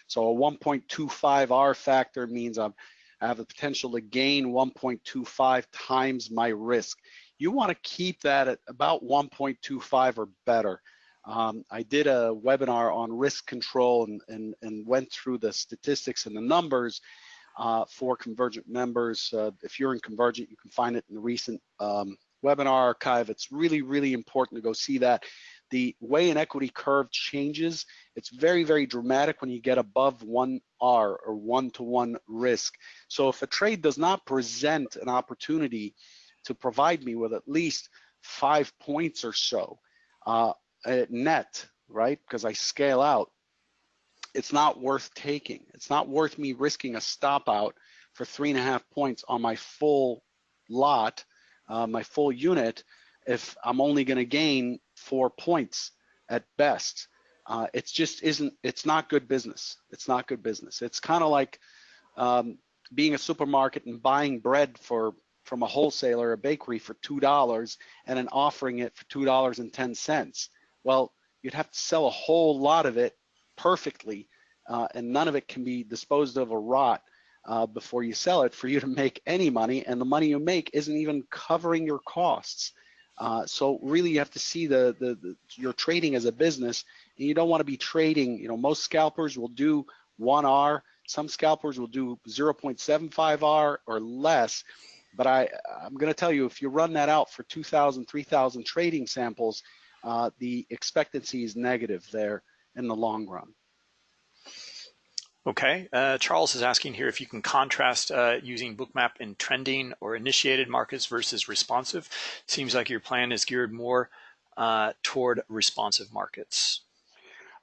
So a 1.25 R factor means I'm, I have the potential to gain 1.25 times my risk. You want to keep that at about 1.25 or better. Um, I did a webinar on risk control and, and, and went through the statistics and the numbers uh, for Convergent members. Uh, if you're in Convergent, you can find it in the recent um, webinar archive. It's really, really important to go see that. The way an equity curve changes, it's very, very dramatic when you get above 1R or one-to-one -one risk. So if a trade does not present an opportunity to provide me with at least five points or so uh, net, right, because I scale out, it's not worth taking. It's not worth me risking a stop out for three and a half points on my full lot, uh, my full unit, if I'm only going to gain four points at best. Uh, it's just isn't, it's not good business. It's not good business. It's kind of like um, being a supermarket and buying bread for from a wholesaler, a bakery for $2 and then offering it for $2.10. Well, you'd have to sell a whole lot of it perfectly, uh, and none of it can be disposed of or rot uh, before you sell it for you to make any money, and the money you make isn't even covering your costs. Uh, so really, you have to see the, the, the your trading as a business, and you don't want to be trading. You know, most scalpers will do one R. Some scalpers will do 0.75 R or less. But I, I'm going to tell you, if you run that out for 2,000, 3,000 trading samples, uh, the expectancy is negative there in the long run. Okay, uh, Charles is asking here if you can contrast uh, using Bookmap in trending or initiated markets versus responsive. Seems like your plan is geared more uh, toward responsive markets.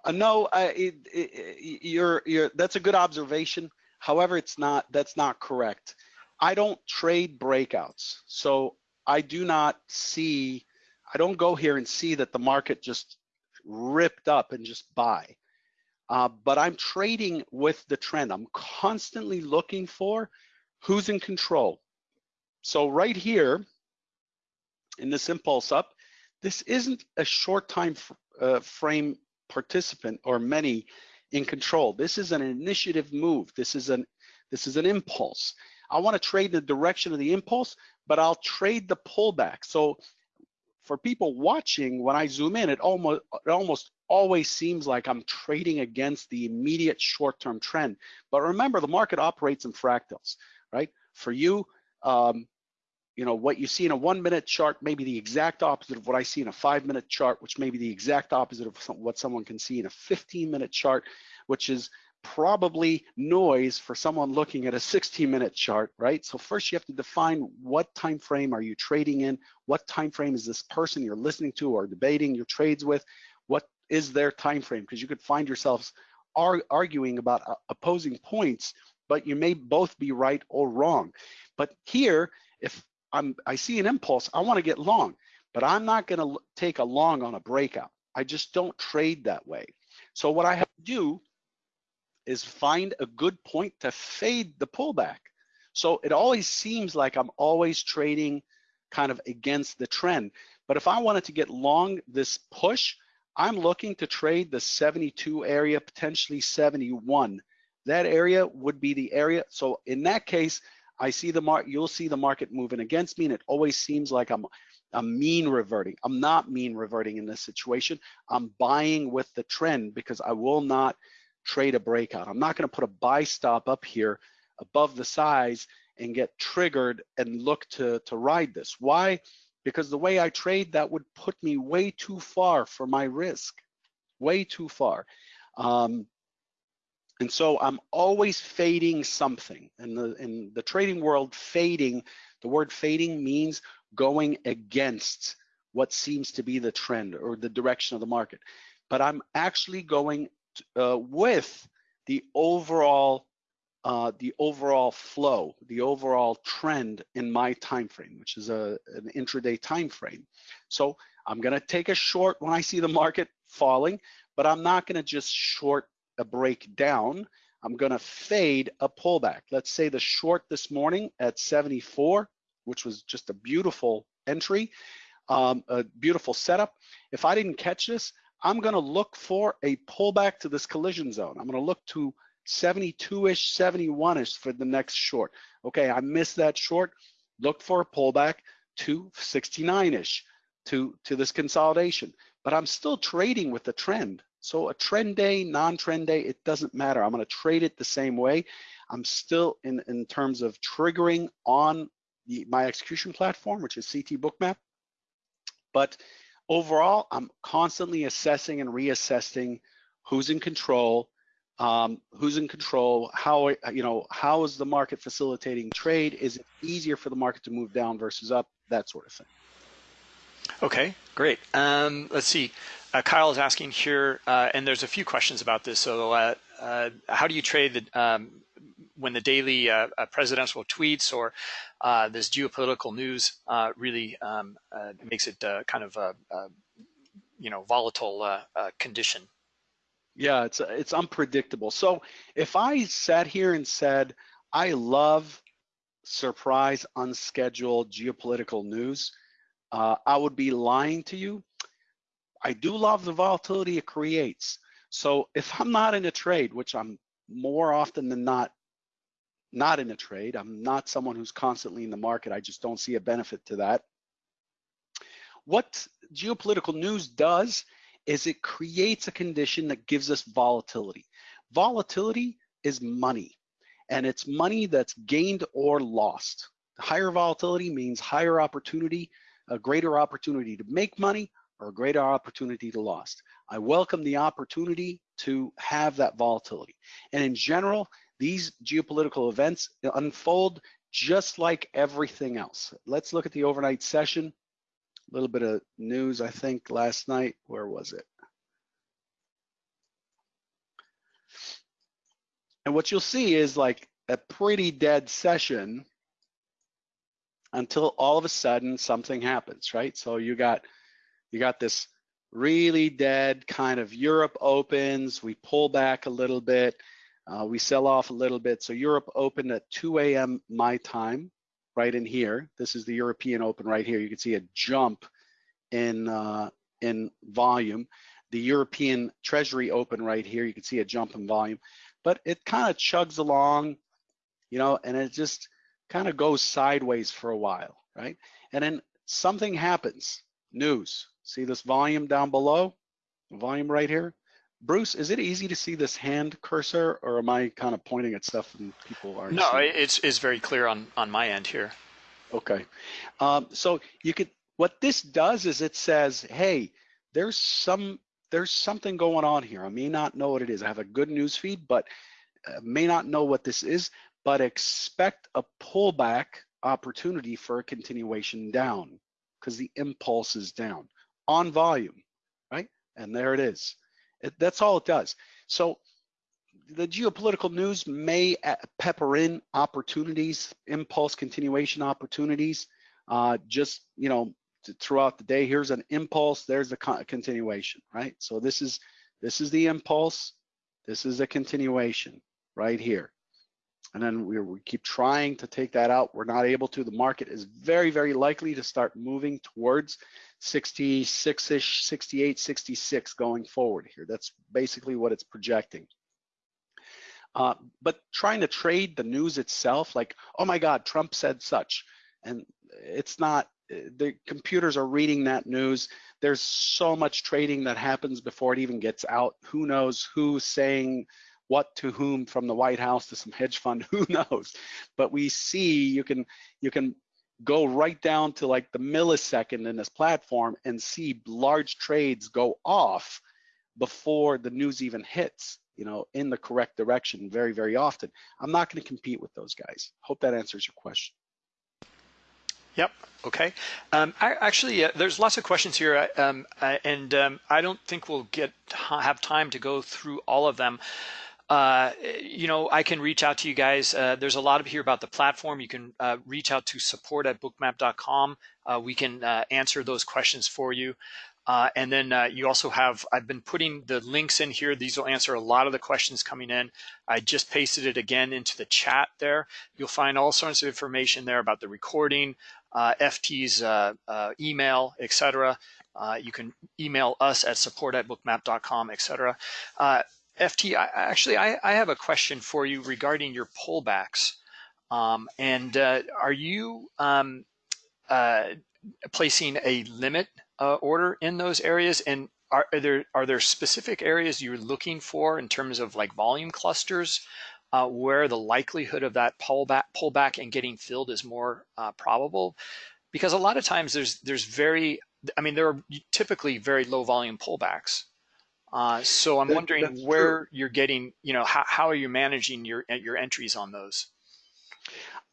Uh, no, it, it, you're, you're, that's a good observation. However, it's not. That's not correct. I don't trade breakouts, so I do not see. I don't go here and see that the market just ripped up and just buy. Uh, but I'm trading with the trend. I'm constantly looking for who's in control. So right here in this impulse up, this isn't a short time uh, frame participant or many in control. This is an initiative move. This is an this is an impulse. I want to trade the direction of the impulse, but I'll trade the pullback. So for people watching, when I zoom in, it almost it almost always seems like I'm trading against the immediate short-term trend. But remember, the market operates in fractals, right? For you, um, you know, what you see in a one-minute chart may be the exact opposite of what I see in a five-minute chart, which may be the exact opposite of what someone can see in a 15-minute chart, which is probably noise for someone looking at a 16 minute chart, right? So first you have to define what time frame are you trading in, what time frame is this person you're listening to or debating your trades with, what is their time frame? Because you could find yourselves ar arguing about uh, opposing points, but you may both be right or wrong. But here, if I'm, I see an impulse, I want to get long, but I'm not going to take a long on a breakout. I just don't trade that way. So what I have to do is find a good point to fade the pullback. So it always seems like I'm always trading kind of against the trend. But if I wanted to get long this push, I'm looking to trade the 72 area, potentially 71. That area would be the area. So in that case, I see the mark, you'll see the market moving against me and it always seems like I'm I'm mean reverting. I'm not mean reverting in this situation. I'm buying with the trend because I will not trade a breakout. I'm not going to put a buy stop up here above the size and get triggered and look to, to ride this. Why? Because the way I trade, that would put me way too far for my risk, way too far. Um, and so I'm always fading something. In the, in the trading world, fading, the word fading means going against what seems to be the trend or the direction of the market. But I'm actually going uh, with the overall uh, the overall flow, the overall trend in my time frame, which is a, an intraday time frame. So I'm going to take a short when I see the market falling, but I'm not going to just short a breakdown. I'm going to fade a pullback. Let's say the short this morning at 74 which was just a beautiful entry, um, a beautiful setup. If I didn't catch this, I'm gonna look for a pullback to this collision zone. I'm gonna look to 72-ish, 71-ish for the next short. Okay, I missed that short, look for a pullback to 69-ish to, to this consolidation. But I'm still trading with the trend. So a trend day, non-trend day, it doesn't matter. I'm gonna trade it the same way. I'm still in, in terms of triggering on the, my execution platform, which is CT Bookmap. But overall, I'm constantly assessing and reassessing who's in control, um, who's in control, how you know how is the market facilitating trade? Is it easier for the market to move down versus up? That sort of thing. Okay, great. Um, let's see. Uh, Kyle is asking here, uh, and there's a few questions about this. So, uh, uh how do you trade the um, when the daily uh, uh, presidential tweets or uh, this geopolitical news uh, really um, uh, makes it uh, kind of a, a, you know volatile condition. Yeah, it's it's unpredictable. So if I sat here and said I love surprise, unscheduled geopolitical news, I would be lying to you. I do love the volatility it creates. So if I'm not in a trade, which I'm more often than not not in a trade. I'm not someone who's constantly in the market. I just don't see a benefit to that. What geopolitical news does is it creates a condition that gives us volatility. Volatility is money, and it's money that's gained or lost. Higher volatility means higher opportunity, a greater opportunity to make money or a greater opportunity to lost. I welcome the opportunity to have that volatility. And in general, these geopolitical events unfold just like everything else. Let's look at the overnight session. A little bit of news, I think, last night. Where was it? And what you'll see is like a pretty dead session until all of a sudden something happens, right? So you got you got this really dead kind of Europe opens, we pull back a little bit, uh, we sell off a little bit. So Europe opened at 2 a.m. my time, right in here. This is the European Open right here. You can see a jump in uh, in volume. The European Treasury Open right here. You can see a jump in volume, but it kind of chugs along, you know, and it just kind of goes sideways for a while, right? And then something happens. News. See this volume down below? Volume right here Bruce, is it easy to see this hand cursor, or am I kind of pointing at stuff and people aren't? No, it's it's very clear on on my end here. Okay, um, so you could. What this does is it says, hey, there's some there's something going on here. I may not know what it is. I have a good news feed, but uh, may not know what this is. But expect a pullback opportunity for a continuation down because the impulse is down on volume, right? And there it is. That's all it does. So the geopolitical news may pepper in opportunities, impulse continuation opportunities, uh, just, you know, throughout the day. Here's an impulse, there's a continuation, right? So this is, this is the impulse, this is a continuation right here. And then we, we keep trying to take that out. We're not able to. The market is very, very likely to start moving towards 66-ish, 68, 66 going forward here. That's basically what it's projecting. Uh, but trying to trade the news itself, like, oh my God, Trump said such, and it's not, the computers are reading that news. There's so much trading that happens before it even gets out. Who knows who's saying what to whom from the White House to some hedge fund, who knows? But we see you can you can go right down to like the millisecond in this platform and see large trades go off before the news even hits, you know, in the correct direction very, very often. I'm not going to compete with those guys. Hope that answers your question. Yep. Okay. Um, I, actually, uh, there's lots of questions here, uh, um, uh, and um, I don't think we'll get have time to go through all of them. Uh, you know, I can reach out to you guys. Uh, there's a lot of here about the platform. You can uh, reach out to support at bookmap.com. we can answer those questions for you. and then you also have, I've been putting the links in here. These will answer a lot of the questions coming in. I just pasted it again into the chat there. You'll find all sorts of information there about the recording, uh, FT's uh, uh, email, etc. you can email us at support at bookmap.com, etc. FT, I, actually, I, I, have a question for you regarding your pullbacks. Um, and uh, are you um, uh, placing a limit uh, order in those areas? And are, are, there are there specific areas you're looking for in terms of like volume clusters uh, where the likelihood of that pullback pullback and getting filled is more uh, probable because a lot of times there's there's very I mean there are typically very low volume pullbacks uh, so I'm that, wondering where true. you're getting you know how, how are you managing your your entries on those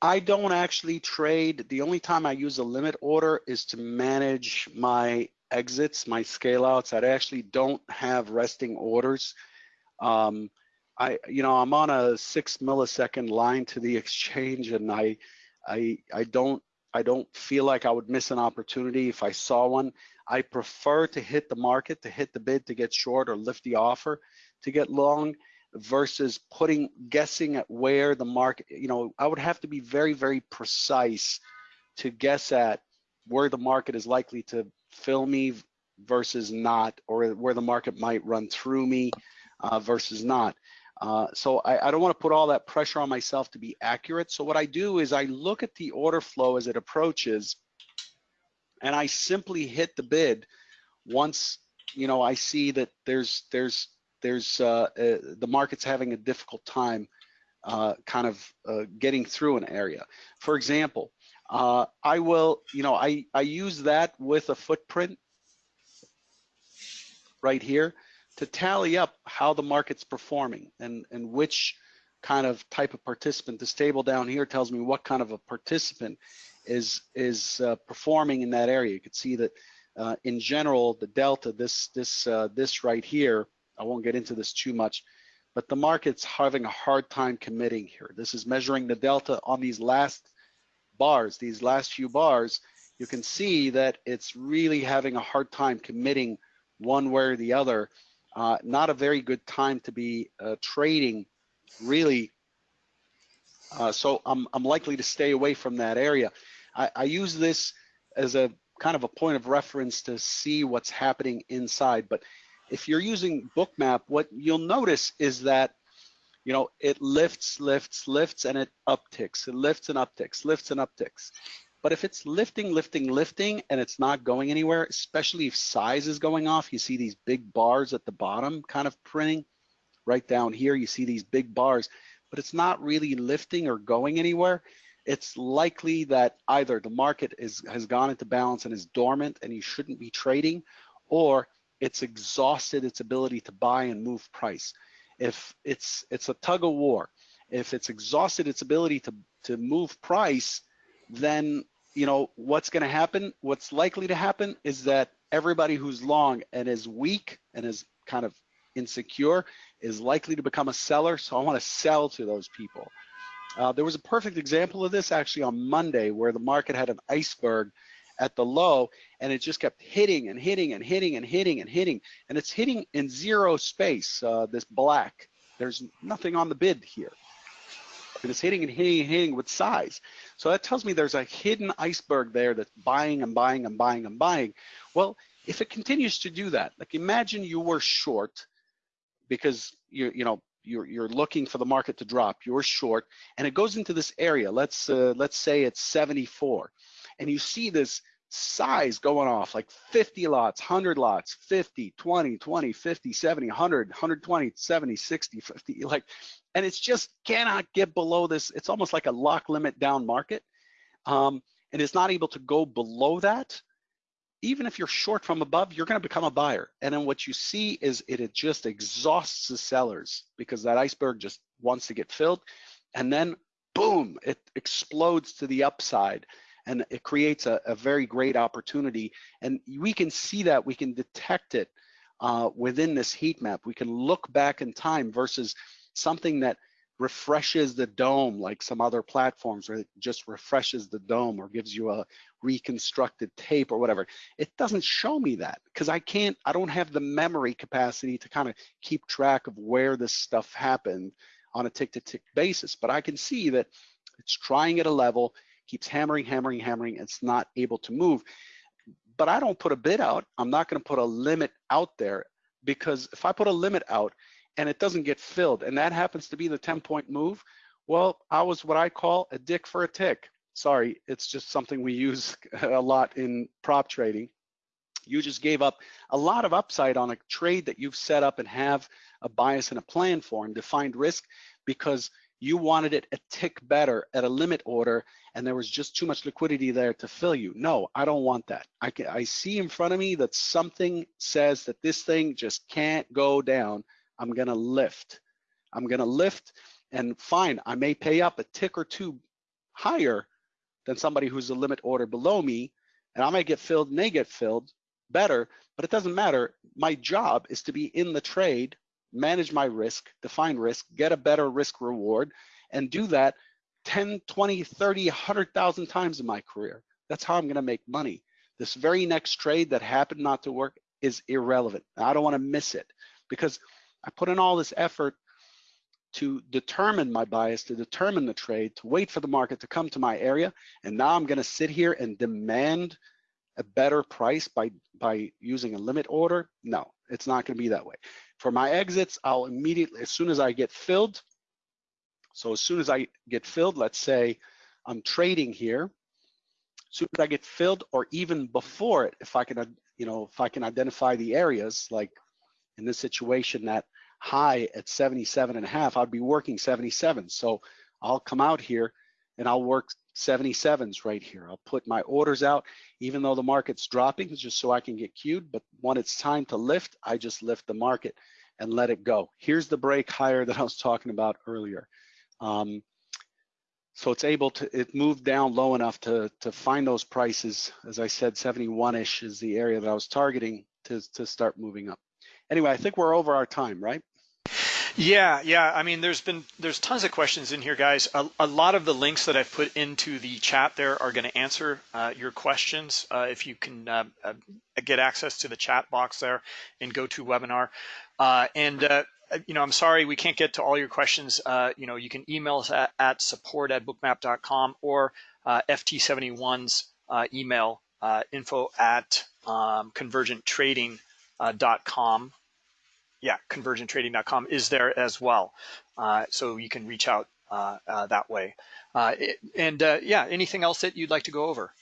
I don't actually trade. The only time I use a limit order is to manage my exits, my scale outs. I actually don't have resting orders. Um, I, you know, I'm on a six millisecond line to the exchange, and I, I, I don't, I don't feel like I would miss an opportunity if I saw one. I prefer to hit the market, to hit the bid, to get short, or lift the offer, to get long, versus putting guessing at where the market. You know, I would have to be very, very precise to guess at where the market is likely to fill me versus not, or where the market might run through me uh, versus not. Uh, so I, I don't want to put all that pressure on myself to be accurate. So what I do is I look at the order flow as it approaches and I simply hit the bid once, you know, I see that there's, there's, there's, uh, uh, the market's having a difficult time uh, kind of uh, getting through an area. For example, uh, I will, you know, I, I use that with a footprint right here to tally up how the market's performing and, and which kind of type of participant. This table down here tells me what kind of a participant is is uh, performing in that area. You can see that uh, in general, the delta, this this uh, this right here, I won't get into this too much, but the market's having a hard time committing here. This is measuring the delta on these last bars, these last few bars. You can see that it's really having a hard time committing one way or the other uh, not a very good time to be uh, trading really. Uh, so I'm, I'm likely to stay away from that area. I, I use this as a kind of a point of reference to see what's happening inside. But if you're using Bookmap, what you'll notice is that you know, it lifts, lifts, lifts, and it upticks. It lifts and upticks, lifts and upticks. But if it's lifting, lifting, lifting, and it's not going anywhere, especially if size is going off, you see these big bars at the bottom kind of printing. Right down here, you see these big bars, but it's not really lifting or going anywhere. It's likely that either the market is, has gone into balance and is dormant and you shouldn't be trading, or it's exhausted its ability to buy and move price. If it's it's a tug of war, if it's exhausted its ability to, to move price, then you know, what's going to happen, what's likely to happen is that everybody who's long and is weak and is kind of insecure is likely to become a seller. So I want to sell to those people. Uh, there was a perfect example of this actually on Monday where the market had an iceberg at the low and it just kept hitting and hitting and hitting and hitting and hitting and it's hitting in zero space, uh, this black. There's nothing on the bid here and it's hitting and hitting and hitting with size. So that tells me there's a hidden iceberg there that's buying and buying and buying and buying. Well, if it continues to do that, like imagine you were short because you you know you're, you're looking for the market to drop, you're short, and it goes into this area. Let's uh, let's say it's 74, and you see this size going off like 50 lots, 100 lots, 50, 20, 20, 50, 70, 100, 120, 70, 60, 50, like, and it's just cannot get below this. It's almost like a lock limit down market. Um, and it's not able to go below that even if you're short from above, you're going to become a buyer. And then what you see is it, it just exhausts the sellers because that iceberg just wants to get filled. And then boom, it explodes to the upside and it creates a, a very great opportunity. And we can see that, we can detect it uh, within this heat map. We can look back in time versus something that refreshes the DOM like some other platforms where it just refreshes the DOM or gives you a reconstructed tape or whatever. It doesn't show me that because I can't, I don't have the memory capacity to kind of keep track of where this stuff happened on a tick to tick basis. But I can see that it's trying at a level, keeps hammering, hammering, hammering, it's not able to move. But I don't put a bid out. I'm not going to put a limit out there because if I put a limit out and it doesn't get filled and that happens to be the 10 point move, well, I was what I call a dick for a tick sorry, it's just something we use a lot in prop trading. You just gave up a lot of upside on a trade that you've set up and have a bias and a plan for and defined risk because you wanted it a tick better at a limit order and there was just too much liquidity there to fill you. No, I don't want that. I, can, I see in front of me that something says that this thing just can't go down. I'm gonna lift. I'm gonna lift and fine, I may pay up a tick or two higher than somebody who's a limit order below me, and I might get filled and they get filled better, but it doesn't matter. My job is to be in the trade, manage my risk, define risk, get a better risk reward, and do that 10, 20, 30, 100,000 times in my career. That's how I'm gonna make money. This very next trade that happened not to work is irrelevant. I don't wanna miss it because I put in all this effort to determine my bias, to determine the trade, to wait for the market to come to my area. And now I'm gonna sit here and demand a better price by, by using a limit order? No, it's not gonna be that way. For my exits, I'll immediately, as soon as I get filled, so as soon as I get filled, let's say I'm trading here, as soon as I get filled or even before it, if I can, you know, if I can identify the areas, like in this situation that high at 77 and a half, I'd be working 77. So I'll come out here and I'll work 77s right here. I'll put my orders out, even though the market's dropping, just so I can get queued. But when it's time to lift, I just lift the market and let it go. Here's the break higher that I was talking about earlier. Um, so it's able to, it moved down low enough to, to find those prices. As I said, 71-ish is the area that I was targeting to, to start moving up. Anyway, I think we're over our time, right? Yeah, yeah. I mean, there's been there's tons of questions in here, guys. A, a lot of the links that I've put into the chat there are going to answer uh, your questions. Uh, if you can uh, uh, get access to the chat box there in GoToWebinar, uh, and uh, you know, I'm sorry we can't get to all your questions. you know, you can email us at, at support at bookmap.com or FT71's email info at um, convergenttrading.com yeah, convergenttrading.com is there as well. Uh, so you can reach out uh, uh, that way. Uh, and uh, yeah, anything else that you'd like to go over?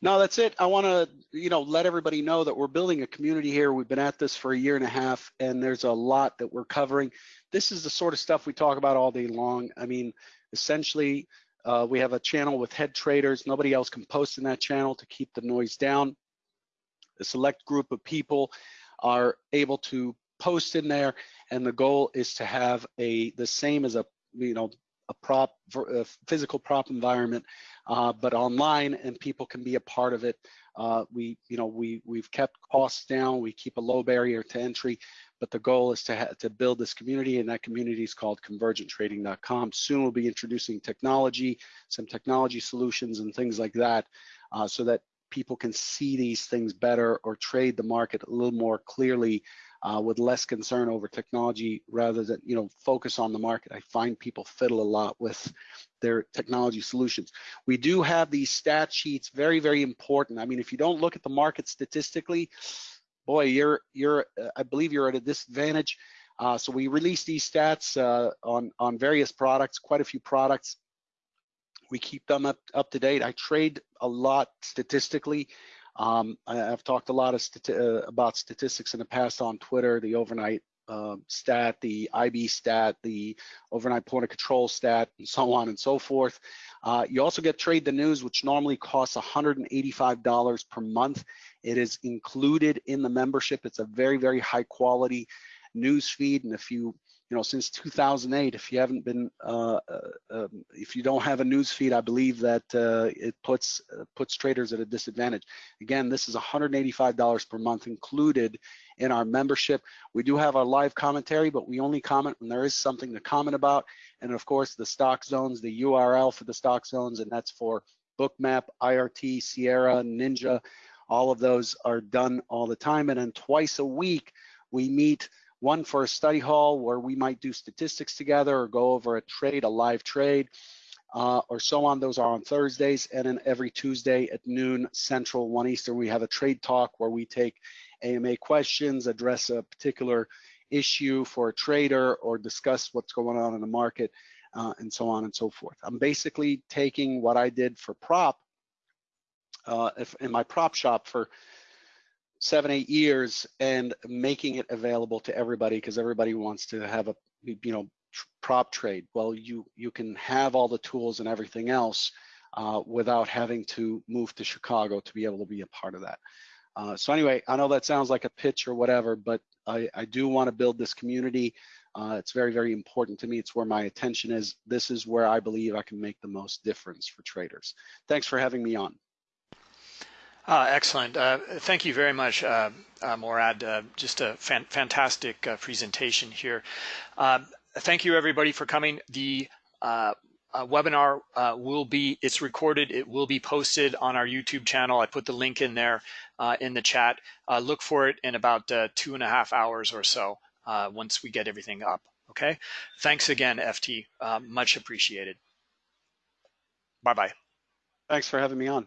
No, that's it. I want to, you know, let everybody know that we're building a community here. We've been at this for a year and a half, and there's a lot that we're covering. This is the sort of stuff we talk about all day long. I mean, essentially, uh, we have a channel with head traders. Nobody else can post in that channel to keep the noise down. A select group of people are able to post in there, and the goal is to have a the same as a you know a prop a physical prop environment, uh, but online, and people can be a part of it. Uh, we you know we we've kept costs down. We keep a low barrier to entry, but the goal is to to build this community, and that community is called ConvergentTrading.com. Soon we'll be introducing technology, some technology solutions, and things like that, uh, so that people can see these things better or trade the market a little more clearly uh, with less concern over technology rather than you know focus on the market. I find people fiddle a lot with their technology solutions. We do have these stat sheets, very very important. I mean, if you don't look at the market statistically, boy, you're you're uh, I believe you're at a disadvantage. Uh, so we release these stats uh, on, on various products, quite a few products. We keep them up, up to date. I trade a lot statistically. Um, I, have talked a lot of stati uh, about statistics in the past on Twitter, the overnight uh, stat, the IB stat, the overnight point of control stat, and so on and so forth. Uh, you also get Trade the News, which normally costs $185 per month. It is included in the membership. It's a very, very high quality news feed. And if you you know, since 2008, if you haven't been, uh, uh, um, if you don't have a news feed, I believe that uh, it puts uh, puts traders at a disadvantage. Again, this is $185 per month included in our membership. We do have our live commentary, but we only comment when there is something to comment about. And of course, the stalk zones, the URL for the stalk zones, and that's for Bookmap, IRT, Sierra, Ninja. All of those are done all the time. And then twice a week, we meet one for a study hall where we might do statistics together or go over a trade, a live trade, uh, or so on. Those are on Thursdays. And then every Tuesday at noon Central, 1 Eastern, we have a trade talk where we take AMA questions, address a particular issue for a trader, or discuss what's going on in the market, uh, and so on and so forth. I'm basically taking what I did for prop uh, if, in my prop shop for seven, eight years and making it available to everybody because everybody wants to have a, you know, prop trade. Well, you, you can have all the tools and everything else uh, without having to move to Chicago to be able to be a part of that. Uh, so anyway, I know that sounds like a pitch or whatever, but I, I do want to build this community. Uh, it's very, very important to me. It's where my attention is. This is where I believe I can make the most difference for traders. Thanks for having me on. Uh, excellent. Uh, thank you very much, uh, uh Morad. Uh, just a fan fantastic uh, presentation here. Uh, thank you, everybody, for coming. The webinar will be, it's recorded, it will be posted on our YouTube channel. I put the link in there in the chat. look for it in about two and a half hours or so once we get everything up. Okay. Thanks again, FT. much appreciated. Bye-bye. Thanks for having me on.